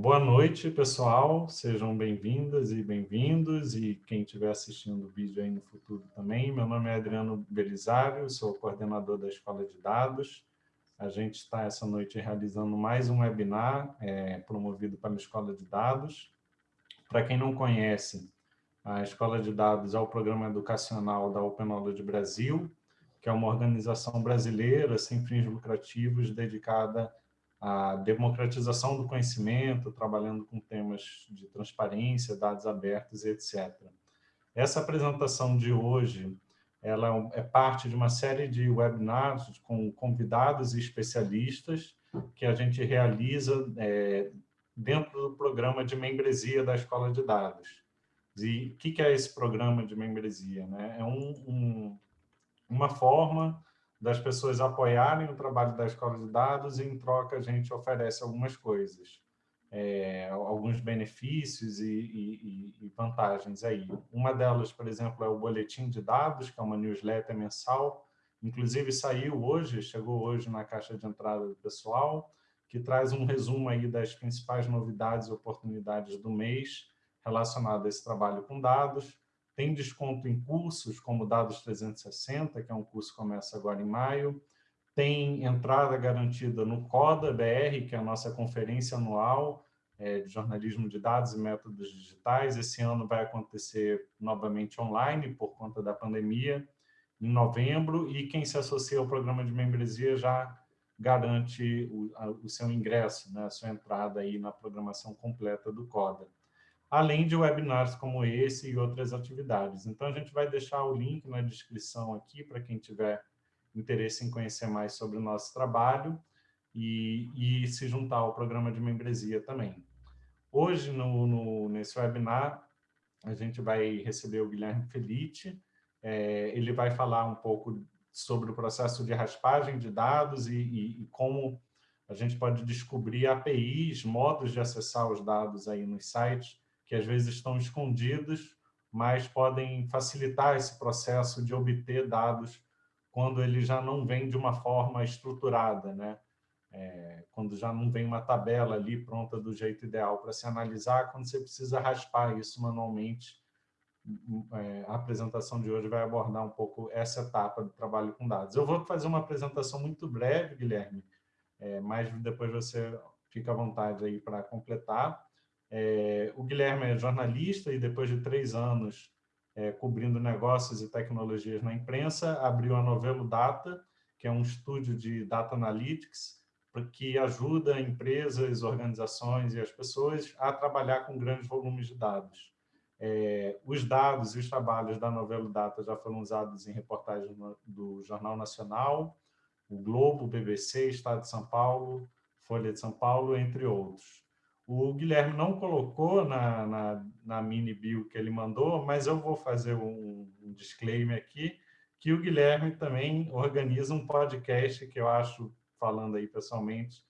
boa noite, pessoal. Sejam bem-vindas e bem-vindos, e quem estiver assistindo o vídeo aí no futuro também. Meu nome é Adriano Belisário, sou coordenador da Escola de Dados. A gente está essa noite realizando mais um webinar é, promovido pela Escola de Dados. Para quem não conhece, a Escola de Dados é o programa educacional da Open Knowledge Brasil, que é uma organização brasileira sem fins lucrativos dedicada à democratização do conhecimento, trabalhando com temas de transparência, dados abertos, etc. Essa apresentação de hoje ela é, é parte de uma série de webinars com convidados e especialistas que a gente realiza é, dentro do programa de membresia da Escola de Dados. E o que é esse programa de membresia? Né? É um, um, uma forma das pessoas apoiarem o trabalho da Escola de Dados e, em troca, a gente oferece algumas coisas, é, alguns benefícios e, e, e, vantagens aí. Uma delas, por exemplo, é o Boletim de Dados, que é uma newsletter mensal, inclusive saiu hoje, chegou hoje na caixa de entrada do pessoal, que traz um resumo aí das principais novidades e oportunidades do mês relacionado a esse trabalho com dados, tem desconto em cursos, como Dados 360, que é um curso que começa agora em maio, tem entrada garantida no CODA BR, que é a nossa conferência anual é, de jornalismo de dados e métodos digitais. Esse ano vai acontecer novamente online, por conta da pandemia, em novembro, e quem se associa ao programa de membresia já garante o, a, o seu ingresso, né, a sua entrada aí na programação completa do CODA além de webinars como esse e outras atividades. Então, a gente vai deixar o link na descrição aqui para quem tiver interesse em conhecer mais sobre o nosso trabalho e, e se juntar ao programa de membresia também. Hoje, no, no, nesse webinar, a gente vai receber o Guilherme Felite. É, ele vai falar um pouco sobre o processo de raspagem de dados e, e, e como a gente pode descobrir APIs, modos de acessar os dados aí nos sites que às vezes estão escondidos, mas podem facilitar esse processo de obter dados quando ele já não vem de uma forma estruturada, né? É, quando já não vem uma tabela ali pronta do jeito ideal para se analisar, quando você precisa raspar isso manualmente, é, a apresentação de hoje vai abordar um pouco essa etapa do trabalho com dados. Eu vou fazer uma apresentação muito breve, Guilherme, é, mas depois você fica à vontade aí para completar. É, o Guilherme é jornalista e depois de três anos é, cobrindo negócios e tecnologias na imprensa, abriu a Novelo Data, que é um estúdio de Data Analytics, que ajuda empresas, organizações e as pessoas a trabalhar com grandes volumes de dados. É, os dados e os trabalhos da Novelo Data já foram usados em reportagens do Jornal Nacional, o Globo, BBC, Estado de São Paulo, Folha de São Paulo, entre outros. O Guilherme não colocou na, na, na, mini bio que ele mandou, mas eu vou fazer um, um disclaimer aqui, que o Guilherme também organiza um podcast que eu acho, falando aí pessoalmente,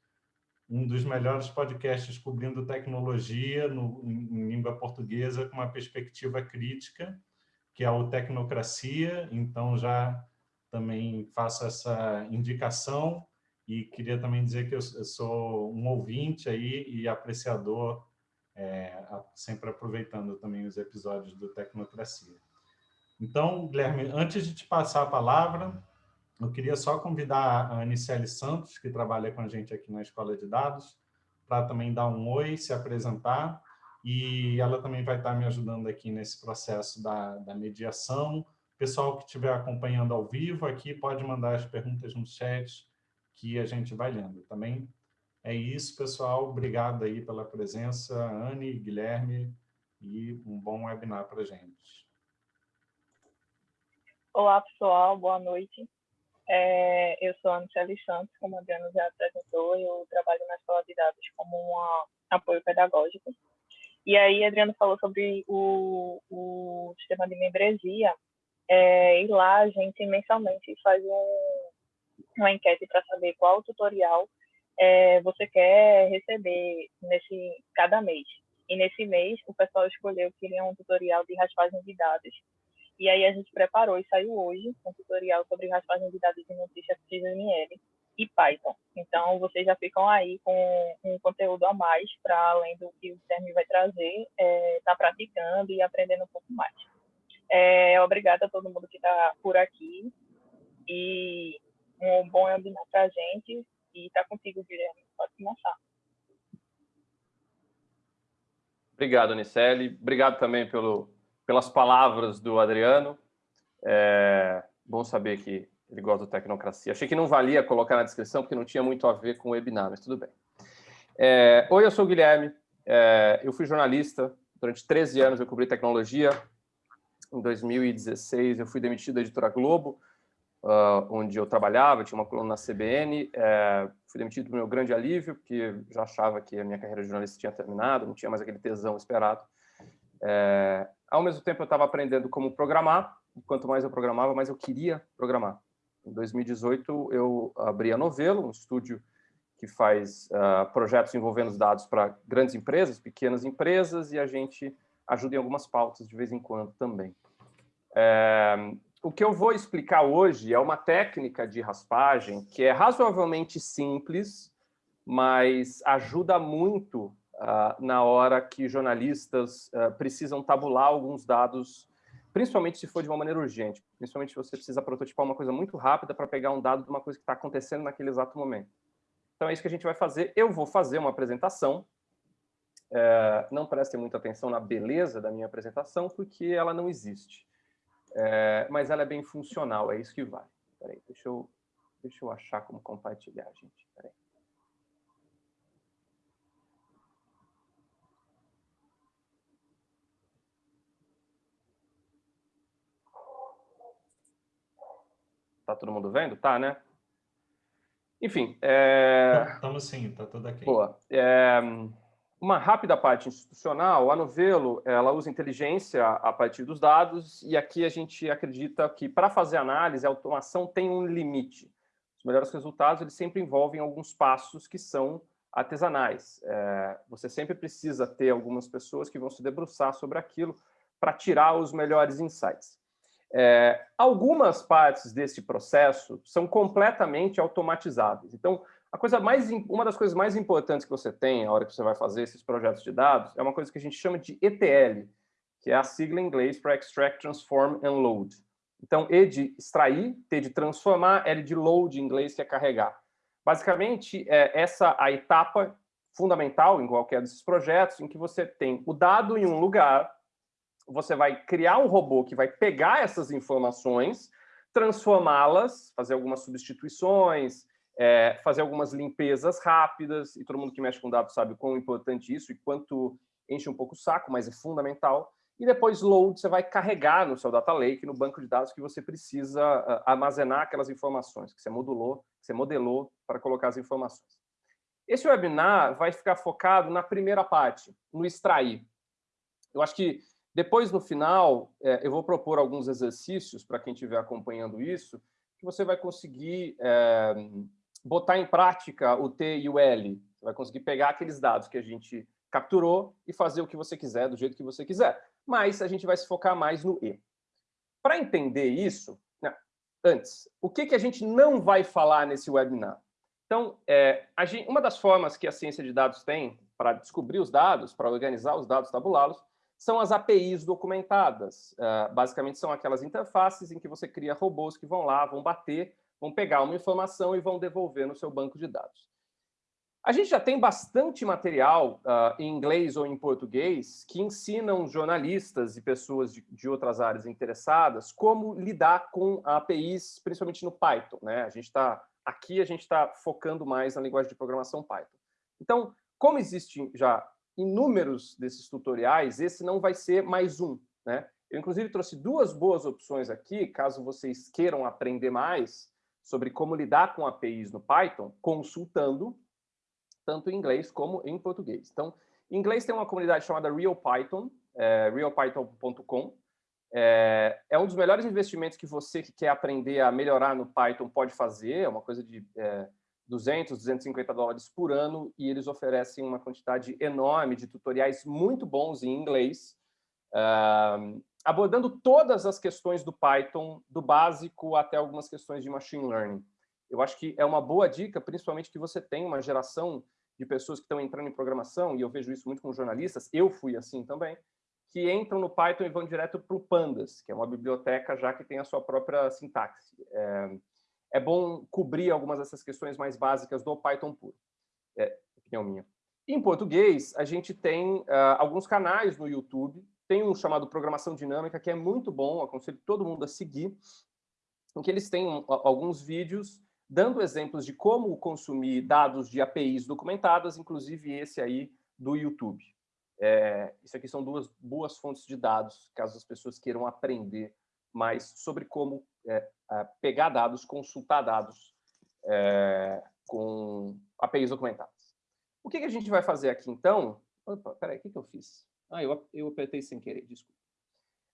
um dos melhores podcasts cobrindo tecnologia no, em língua portuguesa com uma perspectiva crítica, que é o Tecnocracia, então já também faço essa indicação e queria também dizer que eu, sou um ouvinte aí e apreciador, é, sempre aproveitando também os episódios do Tecnocracia. Então, Guilherme, antes de te passar a palavra, eu queria só convidar a Anicele Santos, que trabalha com a gente aqui na Escola de Dados, para também dar um oi, se apresentar, e ela também vai estar me ajudando aqui nesse processo da, da mediação. Pessoal que estiver acompanhando ao vivo aqui, pode mandar as perguntas no chat, que a gente vai lendo. Também é isso, pessoal. Obrigado aí pela presença, Anne, Guilherme, e um bom webinar para a gente. Olá, pessoal. Boa noite. É, eu sou a Michelle Santos, como a Adriano já apresentou, eu trabalho na Escola de Dados como um apoio pedagógico. E aí, Adriano falou sobre o, o sistema de membresia, é, e lá a gente mensalmente faz um, uma enquete para saber qual tutorial é, você quer receber nesse cada mês. E nesse mês, o pessoal escolheu que queria um tutorial de raspagem de dados. E aí a gente preparou e saiu hoje um tutorial sobre raspagem de dados de notícias XML. e Python. Então, vocês já ficam aí com um conteúdo a mais para além do que o Guilherme vai trazer, está é, tá praticando e aprendendo um pouco mais. É, obrigada a todo mundo que está por aqui e um bom webinar para a gente. E está contigo, Guilherme. Pode começar. Obrigado, Anicelli. Obrigado também pelo, pelas palavras do Adriano. É bom saber que ele gosta do Tecnocracia. Achei que não valia colocar na descrição, porque não tinha muito a ver com o webinar, mas tudo bem. É, Oi, eu sou o Guilherme. É, eu fui jornalista. Durante 13 anos eu cobri tecnologia. Em 2016 eu fui demitido da Editora Globo, uh, onde eu trabalhava, tinha uma coluna na CBN. É, fui demitido do meu grande alívio, porque já achava que a minha carreira de jornalista tinha terminado, não tinha mais aquele tesão esperado. É, ao mesmo tempo, eu estava aprendendo como programar, e quanto mais eu programava, mais eu queria programar. Em 2018, eu abri a Novelo, um estúdio que faz uh, projetos envolvendo os dados para grandes empresas, pequenas empresas, e a gente ajuda em algumas pautas de vez em quando também. É, o que eu vou explicar hoje é uma técnica de raspagem que é razoavelmente simples, mas ajuda muito uh, na hora que jornalistas uh, precisam tabular alguns dados, principalmente se for de uma maneira urgente, principalmente se você precisa prototipar uma coisa muito rápida para pegar um dado de uma coisa que está acontecendo naquele exato momento. Então é isso que a gente vai fazer. Eu vou fazer uma apresentação. É, não prestem muita atenção na beleza da minha apresentação, porque ela não existe. É, mas ela é bem funcional, é isso que vale. Peraí, deixa eu, deixa eu achar como compartilhar, gente. Peraí. Tá todo mundo vendo? Tá, né? Enfim. Estamos é... sim, tá tudo aqui. Boa. É... Uma rápida parte institucional, a Novelo ela usa inteligência a partir dos dados e aqui a gente acredita que para fazer análise, a automação tem um limite. Os melhores resultados eles sempre envolvem alguns passos que são artesanais. É, você sempre precisa ter algumas pessoas que vão se debruçar sobre aquilo para tirar os melhores insights. É, algumas partes desse processo são completamente automatizáveis. Então, a coisa mais, uma das coisas mais importantes que você tem na hora que você vai fazer esses projetos de dados é uma coisa que a gente chama de ETL, que é a sigla em inglês para Extract, Transform and Load. Então, E de extrair, T de transformar, L de load em inglês, que é carregar. Basicamente, é essa a etapa fundamental em qualquer desses projetos, em que você tem o dado em um lugar, você vai criar um robô que vai pegar essas informações, transformá-las, fazer algumas substituições, é, fazer algumas limpezas rápidas, e todo mundo que mexe com dados sabe o quão importante isso e quanto enche um pouco o saco, mas é fundamental. E depois load, você vai carregar no seu data lake, no banco de dados que você precisa uh, armazenar aquelas informações que você modulou, que você modelou para colocar as informações. Esse webinar vai ficar focado na primeira parte, no extrair. Eu acho que depois, no final, é, eu vou propor alguns exercícios para quem estiver acompanhando isso, que você vai conseguir é, botar em prática o T e o L. Você vai conseguir pegar aqueles dados que a gente capturou e fazer o que você quiser, do jeito que você quiser. Mas a gente vai se focar mais no E. Para entender isso, né, antes, o que, que a gente não vai falar nesse webinar? Então, é, gente, uma das formas que a ciência de dados tem para descobrir os dados, para organizar os dados, tabulá-los, são as APIs documentadas. Uh, basicamente, são aquelas interfaces em que você cria robôs que vão lá, vão bater vão pegar uma informação e vão devolver no seu banco de dados. A gente já tem bastante material uh, em inglês ou em português que ensinam jornalistas e pessoas de, de, outras áreas interessadas como lidar com APIs, principalmente no Python. Né? A gente está aqui a gente está focando mais na linguagem de programação Python. Então, como existem já inúmeros desses tutoriais, esse não vai ser mais um. Né? Eu, inclusive, trouxe duas boas opções aqui, caso vocês queiram aprender mais sobre como lidar com APIs no Python, consultando tanto em inglês como em português. Então, em inglês tem uma comunidade chamada RealPython, é, realpython.com. É, é, um dos melhores investimentos que você que quer aprender a melhorar no Python pode fazer, é uma coisa de é, 200, 250 dólares por ano, e eles oferecem uma quantidade enorme de tutoriais muito bons em inglês, uh, abordando todas as questões do Python, do básico até algumas questões de machine learning. Eu acho que é uma boa dica, principalmente que você tem uma geração de pessoas que estão entrando em programação, e eu vejo isso muito com jornalistas, eu fui assim também, que entram no Python e vão direto para o Pandas, que é uma biblioteca já que tem a sua própria sintaxe. É, é bom cobrir algumas dessas questões mais básicas do Python puro. É, opinião minha. Em português, a gente tem uh, alguns canais no YouTube. Tem um chamado Programação Dinâmica, que é muito bom, aconselho todo mundo a seguir, em que eles têm alguns vídeos dando exemplos de como consumir dados de APIs documentadas, inclusive esse aí do YouTube. É, isso aqui são duas boas fontes de dados, caso as pessoas queiram aprender mais sobre como é, pegar dados, consultar dados é, com APIs documentadas. O que, que, a gente vai fazer aqui, então? Opa, peraí, o que, que eu fiz? Ah, eu, eu apertei sem querer, desculpa.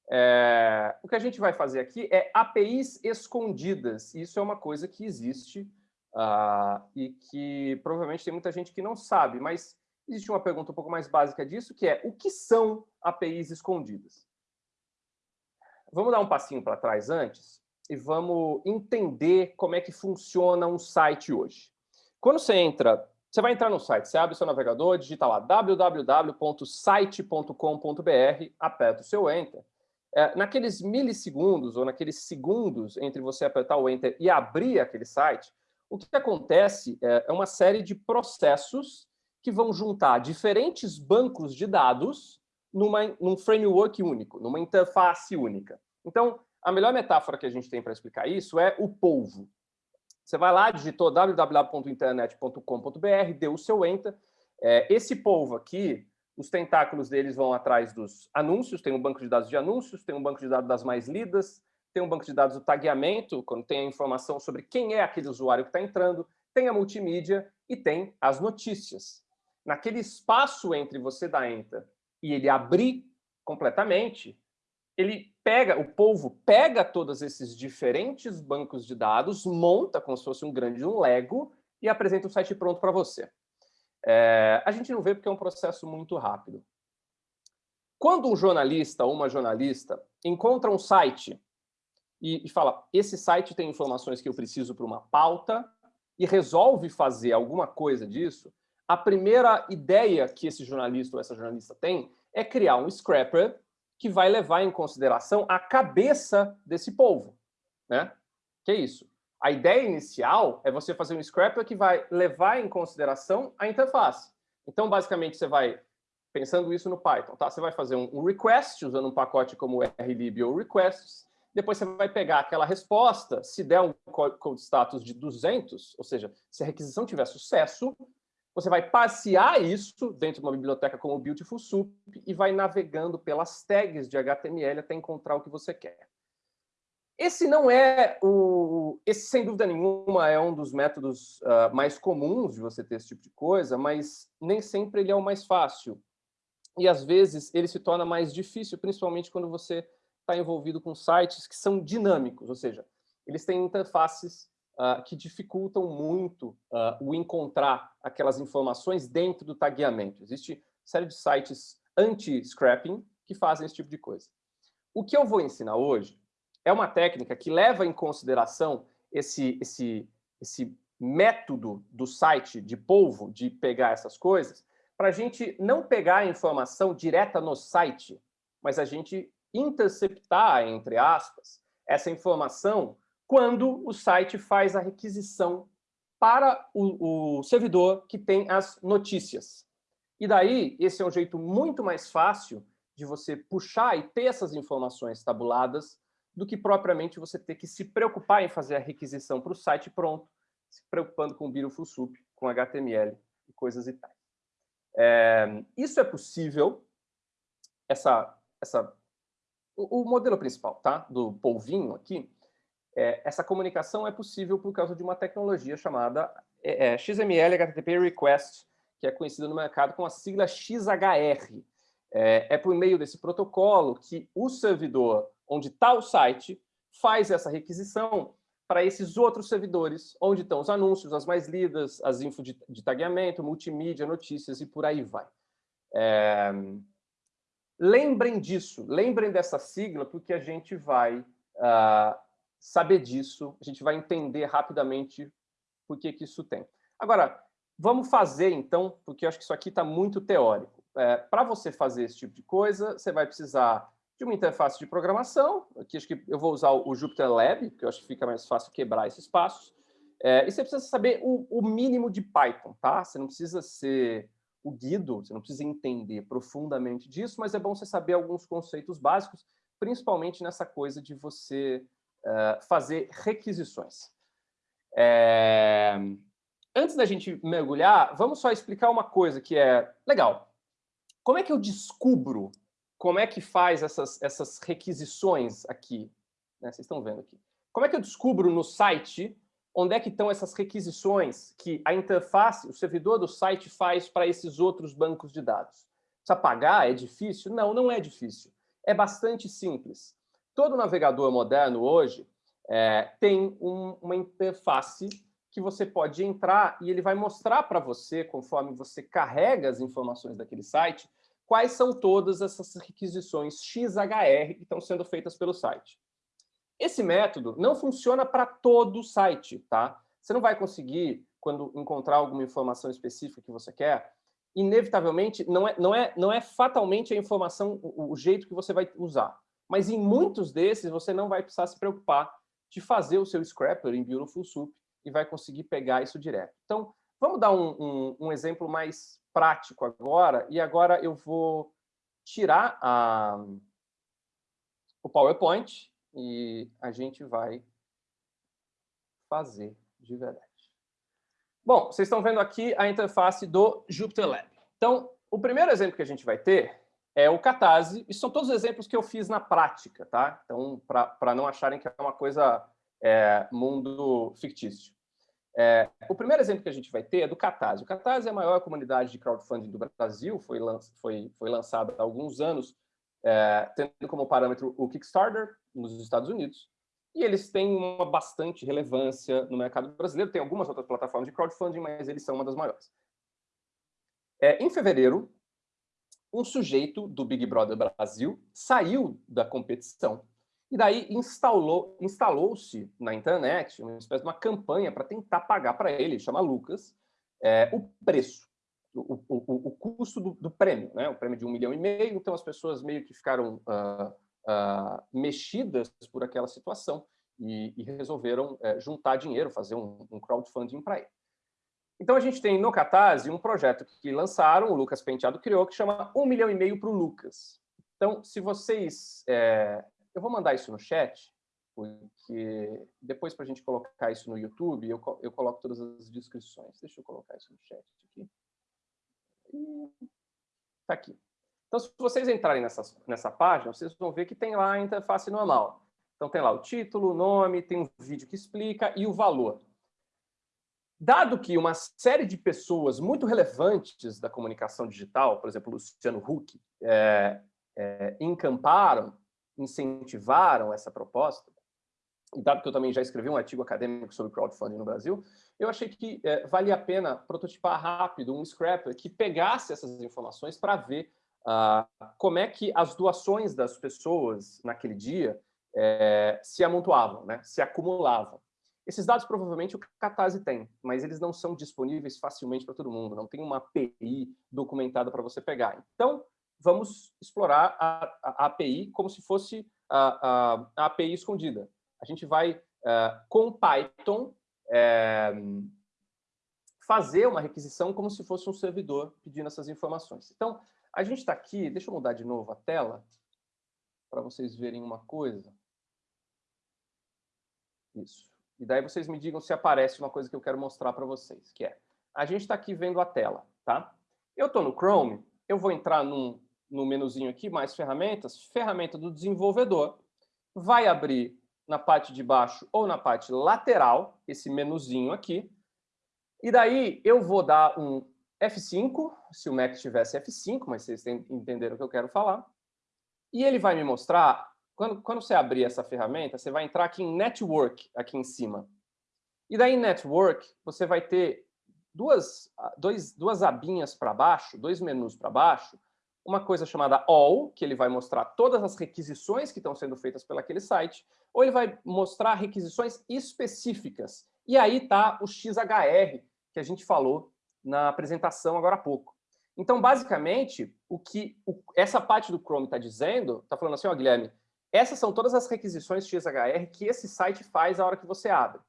É, o que a gente vai fazer aqui é APIs escondidas. Isso é uma coisa que existe uh, e que provavelmente tem muita gente que não sabe, mas existe uma pergunta um pouco mais básica disso, que é o que são APIs escondidas? Vamos dar um passinho para trás antes e vamos entender como é que funciona um site hoje. Quando você entra, você vai entrar no site, você abre o seu navegador, digita lá www.site.com.br, aperta o seu Enter. É, naqueles milissegundos ou naqueles segundos entre você apertar o Enter e abrir aquele site, o que acontece é, é uma série de processos que vão juntar diferentes bancos de dados numa, num framework único, numa interface única. Então, a melhor metáfora que a gente tem para explicar isso é o polvo. Você vai lá, digitou www.internet.com.br, deu o seu enter. É, esse polvo aqui, os tentáculos deles vão atrás dos anúncios, tem um banco de dados de anúncios, tem um banco de dados das mais lidas, tem um banco de dados do tagueamento, quando tem a informação sobre quem é aquele usuário que está entrando, tem a multimídia e tem as notícias naquele espaço entre você dar enter e ele abrir completamente, ele pega, o povo pega todos esses diferentes bancos de dados, monta como se fosse um grande um Lego e apresenta o site pronto para você. É, a gente não vê porque é um processo muito rápido. Quando um jornalista ou uma jornalista encontra um site e, e fala, esse site tem informações que eu preciso para uma pauta e resolve fazer alguma coisa disso, a primeira ideia que esse jornalista ou essa jornalista tem é criar um scrapper que vai levar em consideração a cabeça desse povo. Né? Que é isso? A ideia inicial é você fazer um scrapper que vai levar em consideração a interface. Então, basicamente, você vai, pensando isso no Python, tá? você vai fazer um request usando um pacote como rlib ou requests, depois você vai pegar aquela resposta, se der um code status de 200, ou seja, se a requisição tiver sucesso, você vai passear isso dentro de uma biblioteca como o Beautiful Soup e vai navegando pelas tags de HTML até encontrar o que você quer. Esse não é o... Esse, sem dúvida nenhuma, é um dos métodos uh, mais comuns de você ter esse tipo de coisa, mas nem sempre ele é o mais fácil. E, às vezes, ele se torna mais difícil, principalmente quando você está envolvido com sites que são dinâmicos, ou seja, eles têm interfaces uh, que dificultam muito uh, o encontrar aquelas informações dentro do tagueamento. Existe série de sites anti-scrapping que fazem esse tipo de coisa. O que eu vou ensinar hoje é uma técnica que leva em consideração esse, esse, esse método do site de polvo, de pegar essas coisas, para a gente não pegar a informação direta no site, mas a gente interceptar, entre aspas, essa informação quando o site faz a requisição para o, o, servidor que tem as notícias. E daí, esse é um jeito muito mais fácil de você puxar e ter essas informações tabuladas do que propriamente você ter que se preocupar em fazer a requisição para o site pronto, se preocupando com o Beautiful Soup, com HTML e coisas e tais. É, isso é possível, essa, essa, o, o modelo principal tá, do polvinho aqui, é, essa comunicação é possível por causa de uma tecnologia chamada é, é XML HTTP Request, que é conhecida no mercado com a sigla XHR. É, é por meio desse protocolo que o servidor onde está o site faz essa requisição para esses outros servidores, onde estão os anúncios, as mais lidas, as info de, de tagueamento, multimídia, notícias e por aí vai. É... Lembrem disso, lembrem dessa sigla, porque a gente vai uh, saber disso, a gente vai entender rapidamente por que, que isso tem. Agora, vamos fazer então, porque eu acho que isso aqui está muito teórico. É, Para você fazer esse tipo de coisa, você vai precisar de uma interface de programação, aqui acho que eu vou usar o Jupyter Lab, que eu acho que fica mais fácil quebrar esses passos, é, e você precisa saber o, o, mínimo de Python, tá? Você não precisa ser o Guido, você não precisa entender profundamente disso, mas é bom você saber alguns conceitos básicos, principalmente nessa coisa de você fazer requisições. É... Antes da gente mergulhar, vamos só explicar uma coisa que é legal. Como é que eu descubro como é que faz essas, essas requisições aqui? Né? Vocês estão vendo aqui. Como é que eu descubro no site onde é que estão essas requisições que a interface, o servidor do site faz para esses outros bancos de dados? Precisa pagar? É difícil? Não, não é difícil. É bastante simples. Todo navegador moderno hoje é, tem um, uma interface que você pode entrar e ele vai mostrar para você, conforme você carrega as informações daquele site, quais são todas essas requisições XHR que estão sendo feitas pelo site. Esse método não funciona para todo o site, tá? Você não vai conseguir, quando encontrar alguma informação específica que você quer, inevitavelmente, não é, não é, não é fatalmente a informação, o, o jeito que você vai usar. Mas em muitos desses, você não vai precisar se preocupar de fazer o seu scrapper em Beautiful Soup e vai conseguir pegar isso direto. Então, vamos dar um, um, um exemplo mais prático agora, e agora eu vou tirar a, o PowerPoint e a gente vai fazer de verdade. Bom, vocês estão vendo aqui a interface do Jupyter Lab. Então, o primeiro exemplo que a gente vai ter é o Catarse, e são todos os exemplos que eu fiz na prática, tá? Então, para não acharem que é uma coisa é, mundo fictício. É, o primeiro exemplo que a gente vai ter é do Catarse. O Catarse é a maior comunidade de crowdfunding do Brasil, foi, lan foi, foi lançado há alguns anos, é, tendo como parâmetro o Kickstarter, nos Estados Unidos, e eles têm uma bastante relevância no mercado brasileiro. Tem algumas outras plataformas de crowdfunding, mas eles são uma das maiores. É, em fevereiro, um sujeito do Big Brother Brasil saiu da competição e daí instalou-se instalou na internet uma espécie de uma campanha para tentar pagar para ele, chama Lucas, é, o preço, o, o, o custo do, do, prêmio, né? o prêmio de um milhão e meio, então as pessoas meio que ficaram uh, uh, mexidas por aquela situação e, e resolveram uh, juntar dinheiro, fazer um, um crowdfunding para ele. Então a gente tem no Catarse um projeto que lançaram, o Lucas Penteado criou, que chama Um Milhão e Meio para o Lucas. Então, se vocês é, eu vou mandar isso no chat, porque depois para a gente colocar isso no YouTube, eu, eu coloco todas as descrições. Deixa eu colocar isso no chat aqui. Está aqui. Então, se vocês entrarem nessa, nessa página, vocês vão ver que tem lá a interface normal. Então, tem lá o título, o nome, tem um vídeo que explica e o valor. Dado que uma série de pessoas muito relevantes da comunicação digital, por exemplo, Luciano Huck, é, é, encamparam incentivaram essa proposta, e dado que eu também já escrevi um artigo acadêmico sobre crowdfunding no Brasil, eu achei que é, valia a pena prototipar rápido um scrapper que pegasse essas informações para ver uh, como é que as doações das pessoas naquele dia é, se amontoavam, né, se acumulavam. Esses dados provavelmente o Catarse tem, mas eles não são disponíveis facilmente para todo mundo, não tem uma API documentada para você pegar. Então, vamos explorar a, a, a API como se fosse a, a, API escondida. A gente vai, uh, com Python, é, fazer uma requisição como se fosse um servidor pedindo essas informações. Então, a gente está aqui, deixa eu mudar de novo a tela, para vocês verem uma coisa. Isso. E daí vocês me digam se aparece uma coisa que eu quero mostrar para vocês, que é, a gente está aqui vendo a tela, tá? Eu estou no Chrome, eu vou entrar num, no menuzinho aqui, mais ferramentas, ferramenta do desenvolvedor, vai abrir na parte de baixo ou na parte lateral, esse menuzinho aqui, e daí eu vou dar um F5, se o Mac tivesse F5, mas vocês entenderam o que eu quero falar, e ele vai me mostrar, quando, quando você abrir essa ferramenta, você vai entrar aqui em Network, aqui em cima. E daí em Network, você vai ter duas, dois, duas abinhas para baixo, dois menus para baixo, uma coisa chamada all, que ele vai mostrar todas as requisições que estão sendo feitas pelaquele site, ou ele vai mostrar requisições específicas. E aí está o XHR, que a gente falou na apresentação agora há pouco. Então, basicamente, o que o, essa parte do Chrome está dizendo, está falando assim, ó, Guilherme, essas são todas as requisições XHR que esse site faz a hora que você abre.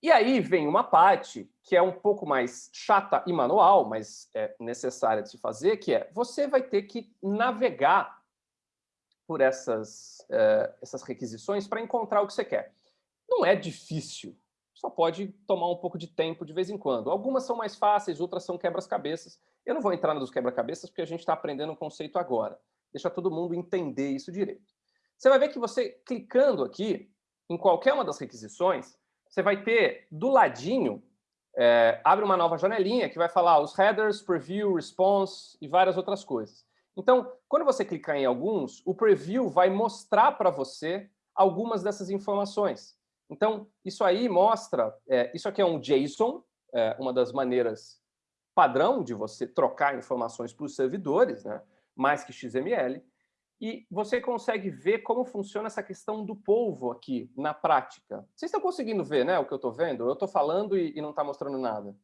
E aí vem uma parte que é um pouco mais chata e manual, mas é necessária de se fazer, que é você vai ter que navegar por essas, uh, essas requisições para encontrar o que você quer. Não é difícil, só pode tomar um pouco de tempo de vez em quando. Algumas são mais fáceis, outras são quebras-cabeças. Eu não vou entrar nos quebra-cabeças porque a gente está aprendendo um conceito agora. Deixa todo mundo entender isso direito. Você vai ver que você, clicando aqui, em qualquer uma das requisições, você vai ter do ladinho, é, abre uma nova janelinha que vai falar os headers, preview, response e várias outras coisas. Então, quando você clicar em alguns, o preview vai mostrar para você algumas dessas informações. Então, isso aí mostra, é, isso aqui é um JSON, é, uma das maneiras padrão de você trocar informações para os servidores, né? mais que XML, e você consegue ver como funciona essa questão do polvo aqui, na prática. Vocês estão conseguindo ver né, o que eu estou vendo? Eu estou falando e, e não está mostrando nada.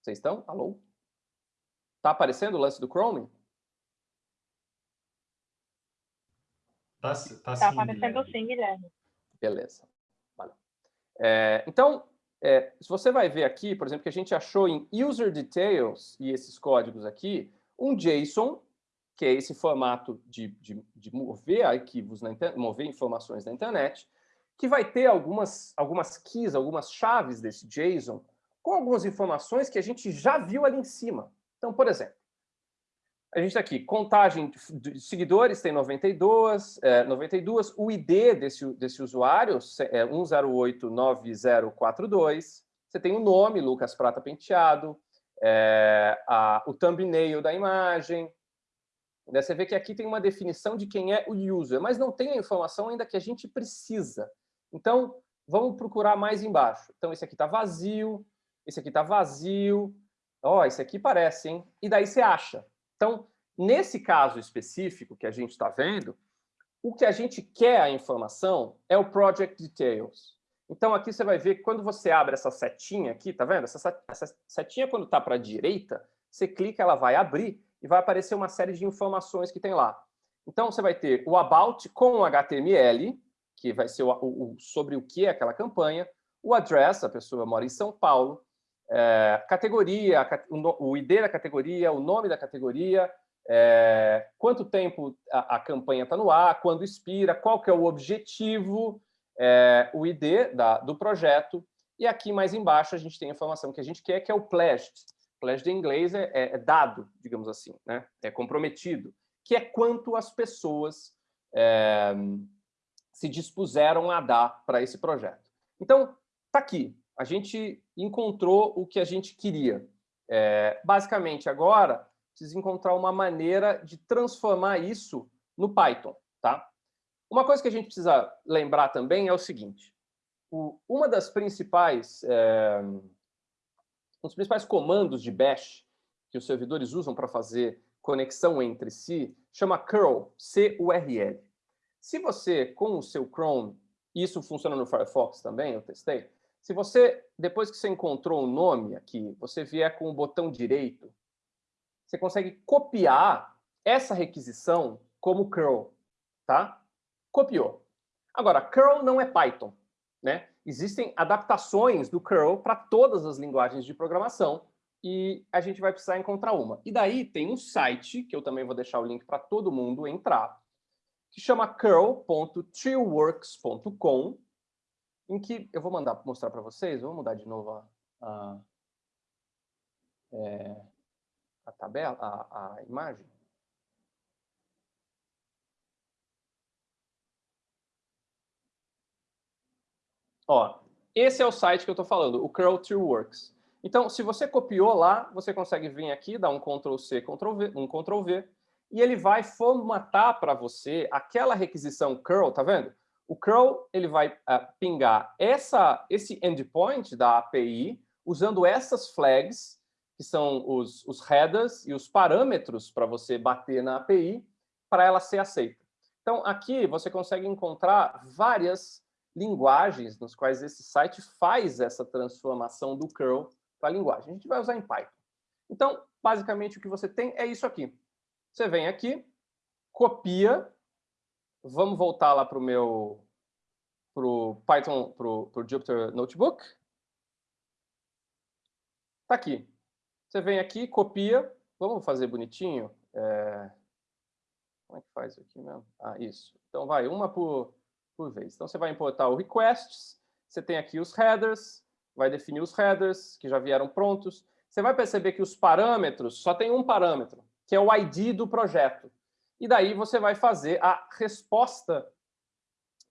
Vocês estão? Alô? Está aparecendo o lance do Chrome? Está tá, tá aparecendo sim, Guilherme. Beleza. É, então, é, se você vai ver aqui, por exemplo, que a gente achou em user details e esses códigos aqui, um JSON, que é esse formato de, de, de mover arquivos, na mover informações na internet, que vai ter algumas, algumas keys, algumas chaves desse JSON, com algumas informações que a gente já viu ali em cima. Então, por exemplo, a gente está aqui, contagem de seguidores tem 92, é, 92 o ID desse, desse usuário é 1089042, você tem o nome, Lucas Prata Penteado, é, a, o thumbnail da imagem, né? você vê que aqui tem uma definição de quem é o user, mas não tem a informação ainda que a gente precisa. Então, vamos procurar mais embaixo. Então, esse aqui está vazio, esse aqui está vazio, ó, oh, esse aqui parece, hein? E daí você acha. Então, nesse caso específico que a gente está vendo, o que a gente quer a informação é o Project Details. Então, aqui você vai ver que quando você abre essa setinha aqui, tá vendo? Essa, setinha, quando está para a direita, você clica, ela vai abrir e vai aparecer uma série de informações que tem lá. Então, você vai ter o About com HTML, que vai ser o, o, sobre o que é aquela campanha, o Address, a pessoa mora em São Paulo, é, categoria, o ID da categoria, o nome da categoria, é, quanto tempo a, a campanha está no ar, quando expira, qual que é o objetivo, é, o ID da, do projeto, e aqui mais embaixo a gente tem a informação que a gente quer, que é o pledged. Pledged em inglês é, é, é dado, digamos assim, né? é comprometido, que é quanto as pessoas é, se dispuseram a dar para esse projeto. Então, está aqui, a gente encontrou o que a gente queria. É, basicamente, agora, precisa encontrar uma maneira de transformar isso no Python. Tá? Uma coisa que a gente precisa lembrar também é o seguinte. O, uma das principais, é, um dos principais comandos de bash que os servidores usam para fazer conexão entre si chama curl, C-U-R-L. Se você, com o seu Chrome, isso funciona no Firefox também, eu testei, se você, depois que você encontrou o um nome aqui, você vier com o botão direito, você consegue copiar essa requisição como curl, tá? Copiou. Agora, curl não é Python, né? Existem adaptações do curl para todas as linguagens de programação e a gente vai precisar encontrar uma. E daí tem um site, que eu também vou deixar o link para todo mundo entrar, que chama curl.treeworks.com, em que eu vou mandar mostrar para vocês, vou mudar de novo a, a, é, a tabela, a, a imagem. Ó, esse é o site que eu estou falando, o Curl Works. Então, se você copiou lá, você consegue vir aqui, dar um Ctrl-C, Ctrl-V, um Ctrl-V, e ele vai formatar para você aquela requisição curl, tá vendo? O curl ele vai uh, pingar essa, esse endpoint da API usando essas flags, que são os, os headers e os parâmetros para você bater na API, para ela ser aceita. Então, aqui você consegue encontrar várias linguagens nos quais esse site faz essa transformação do curl para a linguagem. A gente vai usar em Python. Então, basicamente, o que você tem é isso aqui. Você vem aqui, copia, vamos voltar lá para o meu pro Python, para o Jupyter Notebook. Está aqui. Você vem aqui, copia, vamos fazer bonitinho. É... Como é que faz aqui mesmo? Ah, isso. Então, vai uma por, por vez. Então, você vai importar o requests, você tem aqui os headers, vai definir os headers, que já vieram prontos. Você vai perceber que os parâmetros, só tem um parâmetro, que é o ID do projeto. E daí você vai fazer a resposta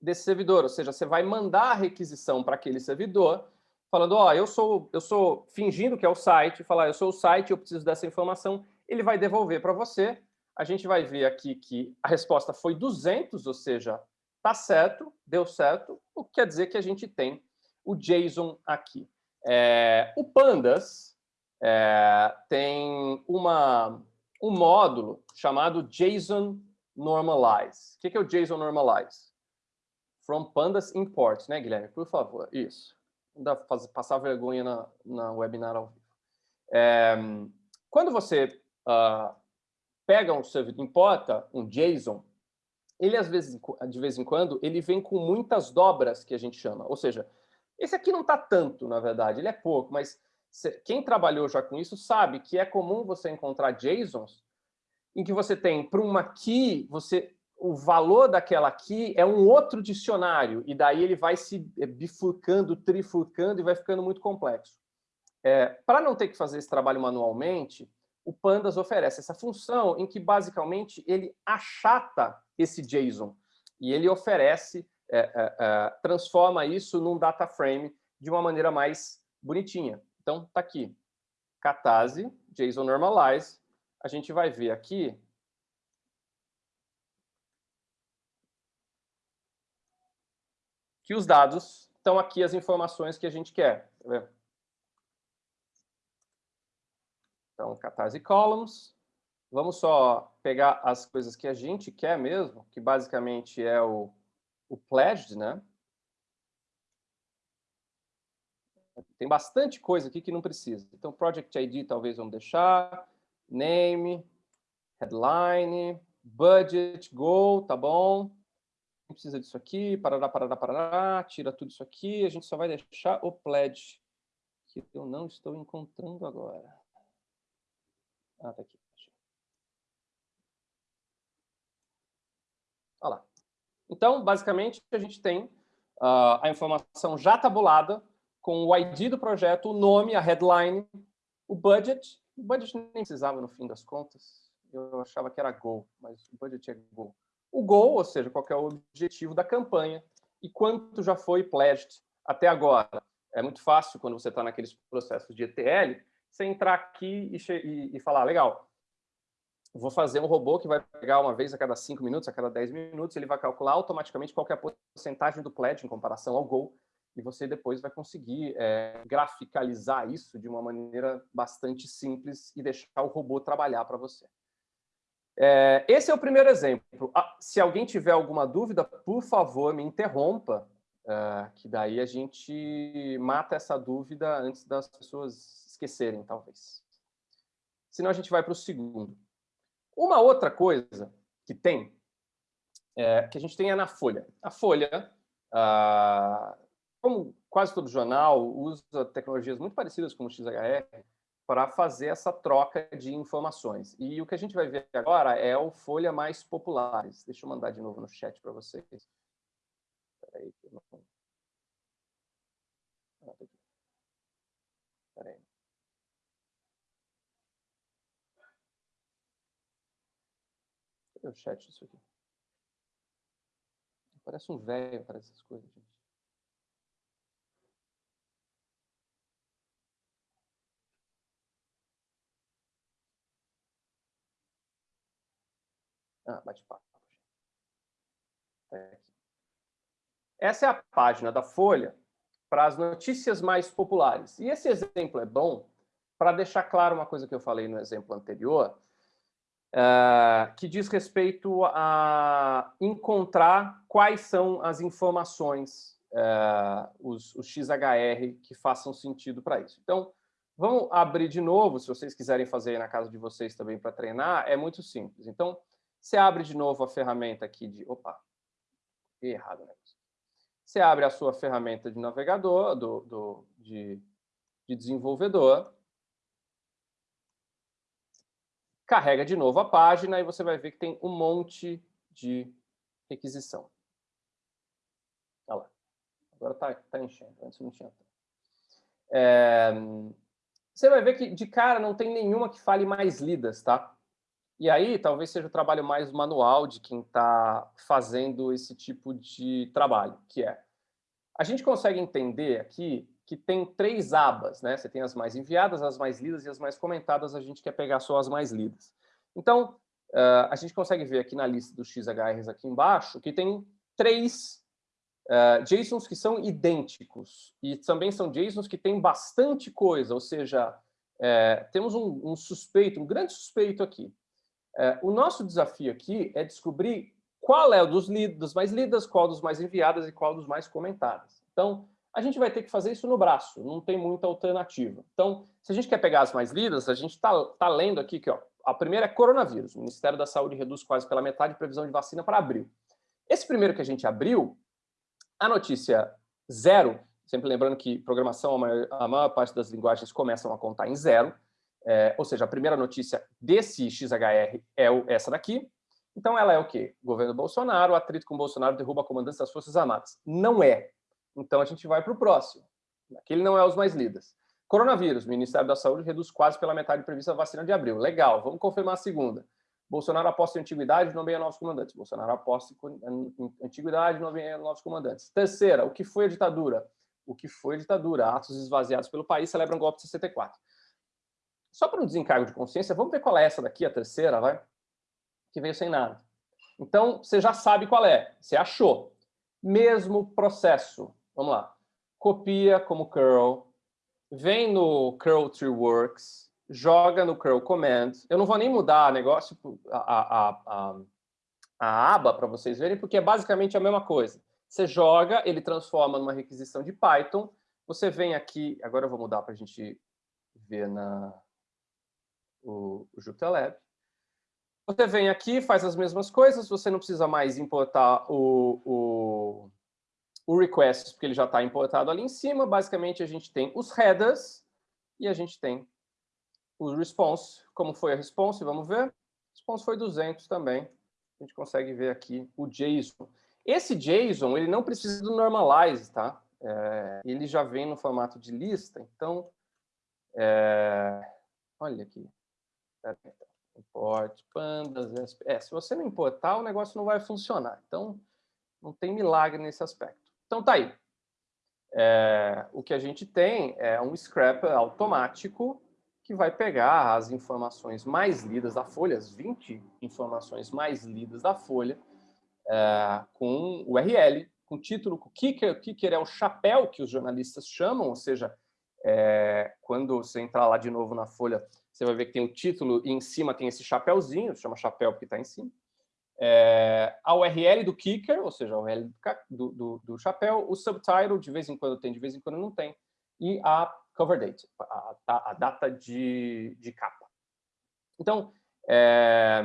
desse servidor, ou seja, você vai mandar a requisição para aquele servidor, falando, ó, oh, eu sou, eu sou fingindo que é o site, falar, eu sou o site, eu preciso dessa informação, ele vai devolver para você. A gente vai ver aqui que a resposta foi 200, ou seja, tá certo, deu certo, o que quer dizer que a gente tem o JSON aqui. É, o Pandas é, tem uma, um módulo chamado JSON Normalize. O que é o JSON Normalize? From Pandas Import, né, Guilherme? Por favor, isso. Não dá para passar vergonha na, na webinar ao vivo. É, quando você uh, pega um servidor, importa um JSON, ele, às vezes, de vez em quando, ele vem com muitas dobras, que a gente chama. Ou seja, esse aqui não está tanto, na verdade, ele é pouco, mas quem trabalhou já com isso sabe que é comum você encontrar JSONs em que você tem, para uma key, você o valor daquela aqui é um outro dicionário, e daí ele vai se eh, bifurcando, trifurcando e vai ficando muito complexo. É, Para não ter que fazer esse trabalho manualmente, o Pandas oferece essa função em que, basicamente, ele achata esse JSON e ele oferece, é, é, é transforma isso num data frame de uma maneira mais bonitinha. Então, está aqui, Catase, JSON Normalize. A gente vai ver aqui que os dados estão aqui as informações que a gente quer. Tá então, catarse columns. Vamos só pegar as coisas que a gente quer mesmo, que basicamente é o, o pledged, né? Tem bastante coisa aqui que não precisa. Então, Project ID talvez vamos deixar, name, headline, budget, goal, tá bom? precisa disso aqui, parará, parará, parará, tira tudo isso aqui, a gente só vai deixar o pledge, que eu não estou encontrando agora. Ah, tá aqui. Olha lá. Então, basicamente, a gente tem uh, a informação já tabulada, com o ID do projeto, o nome, a headline, o budget. O budget nem precisava, no fim das contas. Eu achava que era Go, mas o budget é Go o goal, ou seja, qual é o objetivo da campanha e quanto já foi pledged até agora. É muito fácil, quando você está naqueles processos de ETL, você entrar aqui e, e, e falar, legal, vou fazer um robô que vai pegar uma vez a cada 5 minutos, a cada 10 minutos, ele vai calcular automaticamente qual é a porcentagem do pledge em comparação ao goal, e você depois vai conseguir é, graficalizar isso de uma maneira bastante simples e deixar o robô trabalhar para você. É, esse é o primeiro exemplo. Ah, se alguém tiver alguma dúvida, por favor, me interrompa, é, que daí a gente mata essa dúvida antes das pessoas esquecerem, talvez. Senão a gente vai para o segundo. Uma outra coisa que tem, que a gente tem é na Folha. A Folha, ah, como quase todo jornal, usa tecnologias muito parecidas com o XHR, para fazer essa troca de informações. E o que a gente vai ver agora é o Folha Mais Populares. Deixa eu mandar de novo no chat para vocês. Espera aí. Não... Ah, tá. Cadê o chat disso aqui? Parece um velho para essas coisas, gente. Ah, bate-papo. É Essa é a página da Folha para as notícias mais populares. E esse exemplo é bom para deixar claro uma coisa que eu falei no exemplo anterior, uh, que diz respeito a encontrar quais são as informações, uh, os, os XHR, que façam sentido para isso. Então, vamos abrir de novo, se vocês quiserem fazer na casa de vocês também para treinar, é muito simples. Então, você abre de novo a ferramenta aqui de... Opa, errado, né? Você abre a sua ferramenta de navegador, do, do de, de desenvolvedor, carrega de novo a página e você vai ver que tem um monte de requisição. Olha lá. Agora está tá enchendo, antes não tinha. É, você vai ver que de cara não tem nenhuma que fale mais lidas, tá? E aí talvez seja o trabalho mais manual de quem está fazendo esse tipo de trabalho, que é a gente consegue entender aqui que tem três abas, né? Você tem as mais enviadas, as mais lidas e as mais comentadas, a gente quer pegar só as mais lidas. Então, uh, a gente consegue ver aqui na lista dos XHRs aqui embaixo que tem três uh, JSONs que são idênticos e também são JSONs que têm bastante coisa, ou seja, é, temos um, um, suspeito, um grande suspeito aqui. É, o nosso desafio aqui é descobrir qual é o dos, dos mais lidas, qual dos mais enviadas e qual dos mais comentadas. Então, a gente vai ter que fazer isso no braço, não tem muita alternativa. Então, se a gente quer pegar as mais lidas, a gente está tá lendo aqui que ó, a primeira é coronavírus. O Ministério da Saúde reduz quase pela metade a previsão de vacina para abril. Esse primeiro que a gente abriu, a notícia zero, sempre lembrando que programação, a maior, a maior parte das linguagens começam a contar em zero, é, ou seja, a primeira notícia desse XHR é o, essa daqui. Então ela é o quê? Governo Bolsonaro, atrito com Bolsonaro derruba comandantes das Forças Armadas. Não é. Então a gente vai para o próximo. Aquele não é os mais lidas. Coronavírus, Ministério da Saúde reduz quase pela metade prevista a vacina de abril. Legal, vamos confirmar a segunda. Bolsonaro aposta em antiguidade, nomeia novos comandantes. Bolsonaro aposta em antiguidade, nomeia novos comandantes. Terceira, o que foi a ditadura? O que foi a ditadura? Atos esvaziados pelo país celebram golpe de 64. Só para um desencargo de consciência, vamos ver qual é essa daqui, a terceira, vai? Que veio sem nada. Então, você já sabe qual é. Você achou. Mesmo processo. Vamos lá. Copia como curl. Vem no curl tree works. Joga no curl command. Eu não vou nem mudar negócio, a, a, a, a aba para vocês verem, porque é basicamente a mesma coisa. Você joga, ele transforma numa requisição de Python. Você vem aqui, agora eu vou mudar para a gente ver na, o, o. Você vem aqui, faz as mesmas coisas, você não precisa mais importar o, o, o request, porque ele já está importado ali em cima. Basicamente, a gente tem os headers e a gente tem o response. Como foi a response? Vamos ver. A response foi 200 também. A gente consegue ver aqui o JSON. Esse JSON, ele não precisa do normalize, tá? É, ele já vem no formato de lista, então... É, olha aqui. Import, pandas, é, se você não importar, o negócio não vai funcionar. Então, não tem milagre nesse aspecto. Então, tá aí. É, o que a gente tem é um scrapper automático que vai pegar as informações mais lidas da folha, as 20 informações mais lidas da folha, é, com URL, com título, com kicker. O kicker é o chapéu que os jornalistas chamam, ou seja, é, quando você entrar lá de novo na folha, você vai ver que tem o título e em cima tem esse chapéuzinho, chama chapéu porque está em cima. É, a URL do kicker, ou seja, a URL do, do, do, chapéu, o subtitle, de vez em quando tem, de vez em quando não tem, e a cover date, a, a, data de, de capa. Então, é,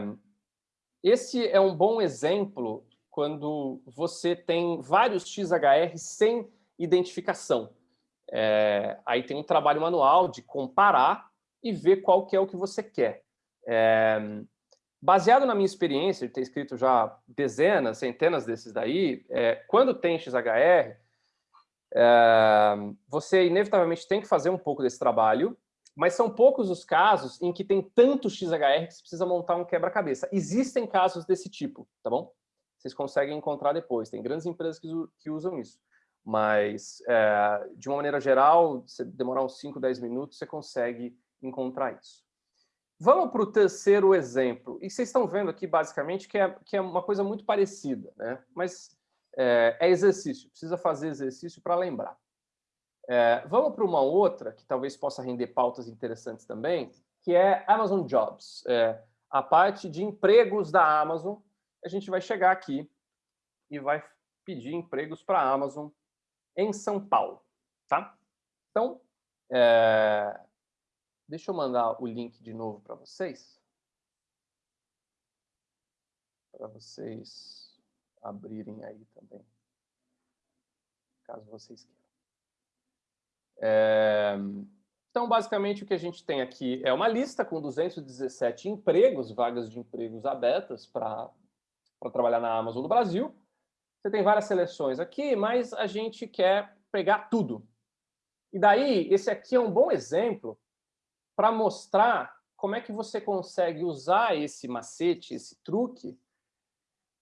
esse é um bom exemplo quando você tem vários XHR sem identificação. É, aí tem um trabalho manual de comparar e ver qual que é o que você quer. É, baseado na minha experiência de ter escrito já dezenas, centenas desses daí, é, quando tem XHR, é, você inevitavelmente tem que fazer um pouco desse trabalho, mas são poucos os casos em que tem tanto XHR que você precisa montar um quebra-cabeça. Existem casos desse tipo, tá bom? Vocês conseguem encontrar depois, tem grandes empresas que, que usam isso. Mas, é, de uma maneira geral, se demorar uns 5, 10 minutos, você consegue encontrar isso. Vamos para o terceiro exemplo. E vocês estão vendo aqui, basicamente, que é, que é uma coisa muito parecida, né? mas é, é exercício, precisa fazer exercício para lembrar. É, vamos para uma outra, que talvez possa render pautas interessantes também, que é Amazon Jobs. É, a parte de empregos da Amazon. A gente vai chegar aqui e vai pedir empregos para a Amazon em São Paulo. Tá? Então, é... deixa eu mandar o link de novo para vocês. Para vocês abrirem aí também, caso vocês queiram. É... Então, basicamente, o que a gente tem aqui é uma lista com 217 empregos, vagas de empregos abertas para trabalhar na Amazon do Brasil. Você tem várias seleções aqui, mas a gente quer pegar tudo. E daí, esse aqui é um bom exemplo para mostrar como é que você consegue usar esse macete, esse truque,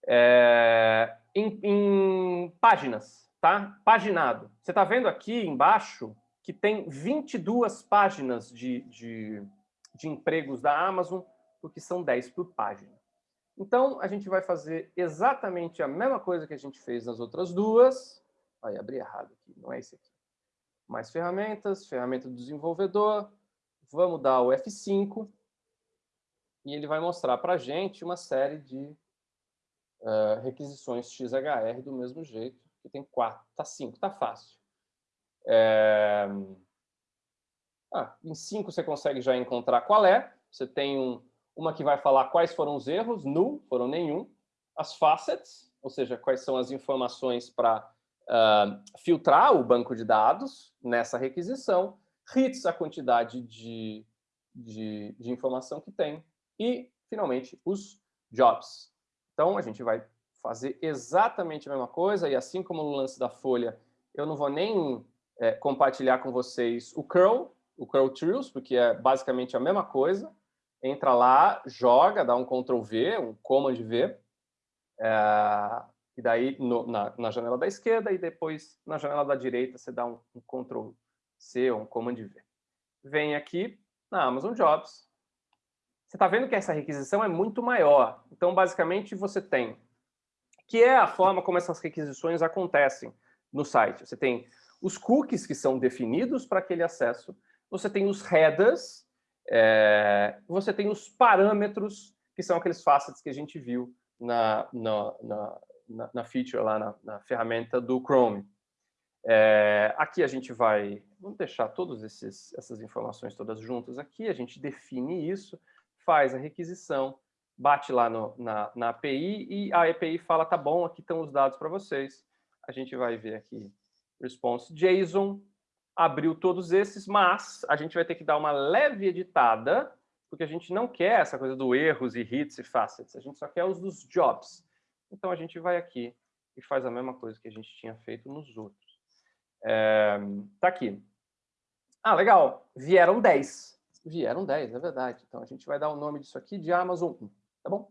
é, em, em páginas, tá? Paginado. Você está vendo aqui embaixo que tem 22 páginas de, de, de empregos da Amazon, porque são 10 por página. Então, a gente vai fazer exatamente a mesma coisa que a gente fez nas outras duas. Aí, abri errado aqui, não é esse aqui. Mais ferramentas, ferramenta do desenvolvedor. Vamos dar o F5. E ele vai mostrar para a gente uma série de uh, requisições XHR do mesmo jeito, que tem quatro, tá cinco, tá fácil. É... Ah, em 5 você consegue já encontrar qual é. Você tem um, uma que vai falar quais foram os erros, null, foram nenhum. As facets, ou seja, quais são as informações para uh, ah, filtrar o banco de dados nessa requisição. Hits, a quantidade de, de, de informação que tem. E, finalmente, os jobs. Então, a gente vai fazer exatamente a mesma coisa, e assim como no lance da folha, eu não vou nem é, compartilhar com vocês o curl, o curl trios, porque é basicamente a mesma coisa. Entra lá, joga, dá um Ctrl V, um Command V, é, e daí no, na, na, janela da esquerda e depois na janela da direita você dá um, um Ctrl C ou um Command V. Vem aqui na Amazon Jobs. Você está vendo que essa requisição é muito maior. Então, basicamente, você tem que é a forma como essas requisições acontecem no site. Você tem os cookies que são definidos para aquele acesso, você tem os headers, é, você tem os parâmetros, que são aqueles facets que a gente viu na, na, na, na feature lá, na, na, ferramenta do Chrome. É, aqui a gente vai, vamos deixar todas essas informações todas juntas aqui, a gente define isso, faz a requisição, bate lá no, na, na API e a API fala, tá bom, aqui estão os dados para vocês. A gente vai ver aqui response JSON, abriu todos esses, mas a gente vai ter que dar uma leve editada, porque a gente não quer essa coisa do erros e hits e facets, a gente só quer os dos jobs. Então a gente vai aqui e faz a mesma coisa que a gente tinha feito nos outros. É, tá aqui. Ah, legal. Vieram 10. Vieram 10, é verdade. Então a gente vai dar o nome disso aqui de Amazon 1, tá bom?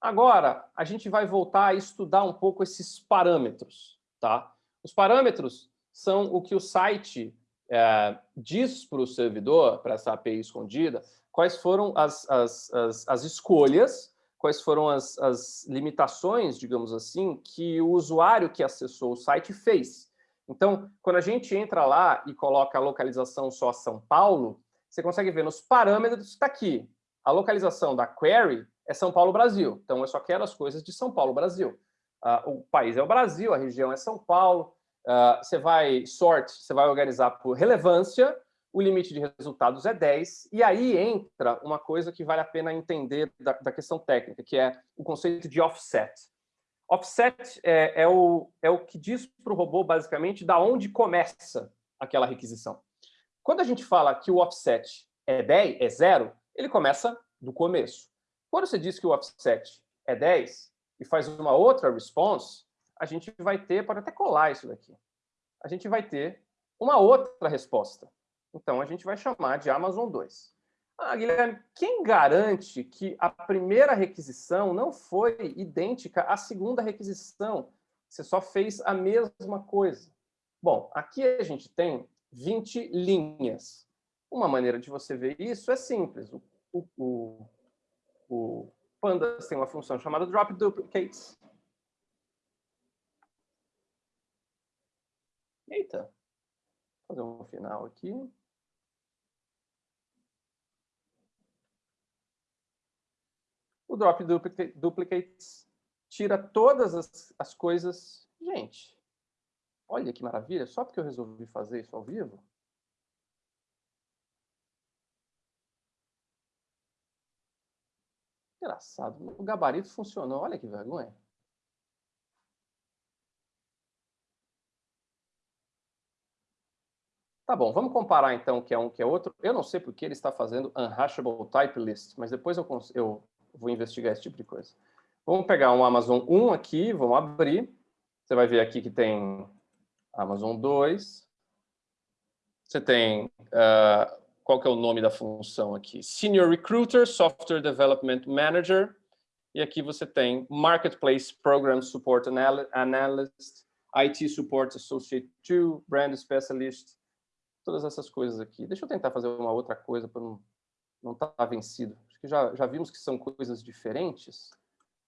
Agora, a gente vai voltar a estudar um pouco esses parâmetros, tá? Os parâmetros são o que o site é, diz para o servidor, para essa API escondida, quais foram as, as, as, as escolhas, quais foram as, as limitações, digamos assim, que o usuário que acessou o site fez. Então, quando a gente entra lá e coloca a localização só São Paulo, você consegue ver nos parâmetros, está aqui, a localização da query é São Paulo, Brasil. Então, eu só quero as coisas de São Paulo, Brasil. Uh, o país é o Brasil, a região é São Paulo. Uh, você vai sort, você vai organizar por relevância, o limite de resultados é 10, e aí entra uma coisa que vale a pena entender da, da questão técnica, que é o conceito de offset. Offset é, é, o, é o que diz para o robô, basicamente, da onde começa aquela requisição. Quando a gente fala que o offset é 10, é zero, ele começa do começo. Quando você diz que o offset é 10, e faz uma outra response, a gente vai ter, pode até colar isso daqui, a gente vai ter uma outra resposta. Então, a gente vai chamar de Amazon 2. Ah, Guilherme, quem garante que a primeira requisição não foi idêntica à segunda requisição? Você só fez a mesma coisa. Bom, aqui a gente tem 20 linhas. Uma maneira de você ver isso é simples. O, o, o, Pandas tem uma função chamada drop duplicates. Eita, vou fazer um final aqui. O drop duplicates tira todas as, as coisas. Gente, olha que maravilha, só porque eu resolvi fazer isso ao vivo. Engraçado, o gabarito funcionou, olha que vergonha. Tá bom, vamos comparar então o que é um que é outro. Eu não sei porque ele está fazendo unhashable type list, mas depois eu, eu vou investigar esse tipo de coisa. Vamos pegar um Amazon 1 aqui, vamos abrir. Você vai ver aqui que tem Amazon 2. Você tem, uh, qual que é o nome da função aqui? Senior Recruiter, Software Development Manager. E aqui você tem Marketplace Program Support Analyst, IT Support Associate 2, Brand Specialist, todas essas coisas aqui. Deixa eu tentar fazer uma outra coisa para não estar tá vencido. Que já, já vimos que são coisas diferentes,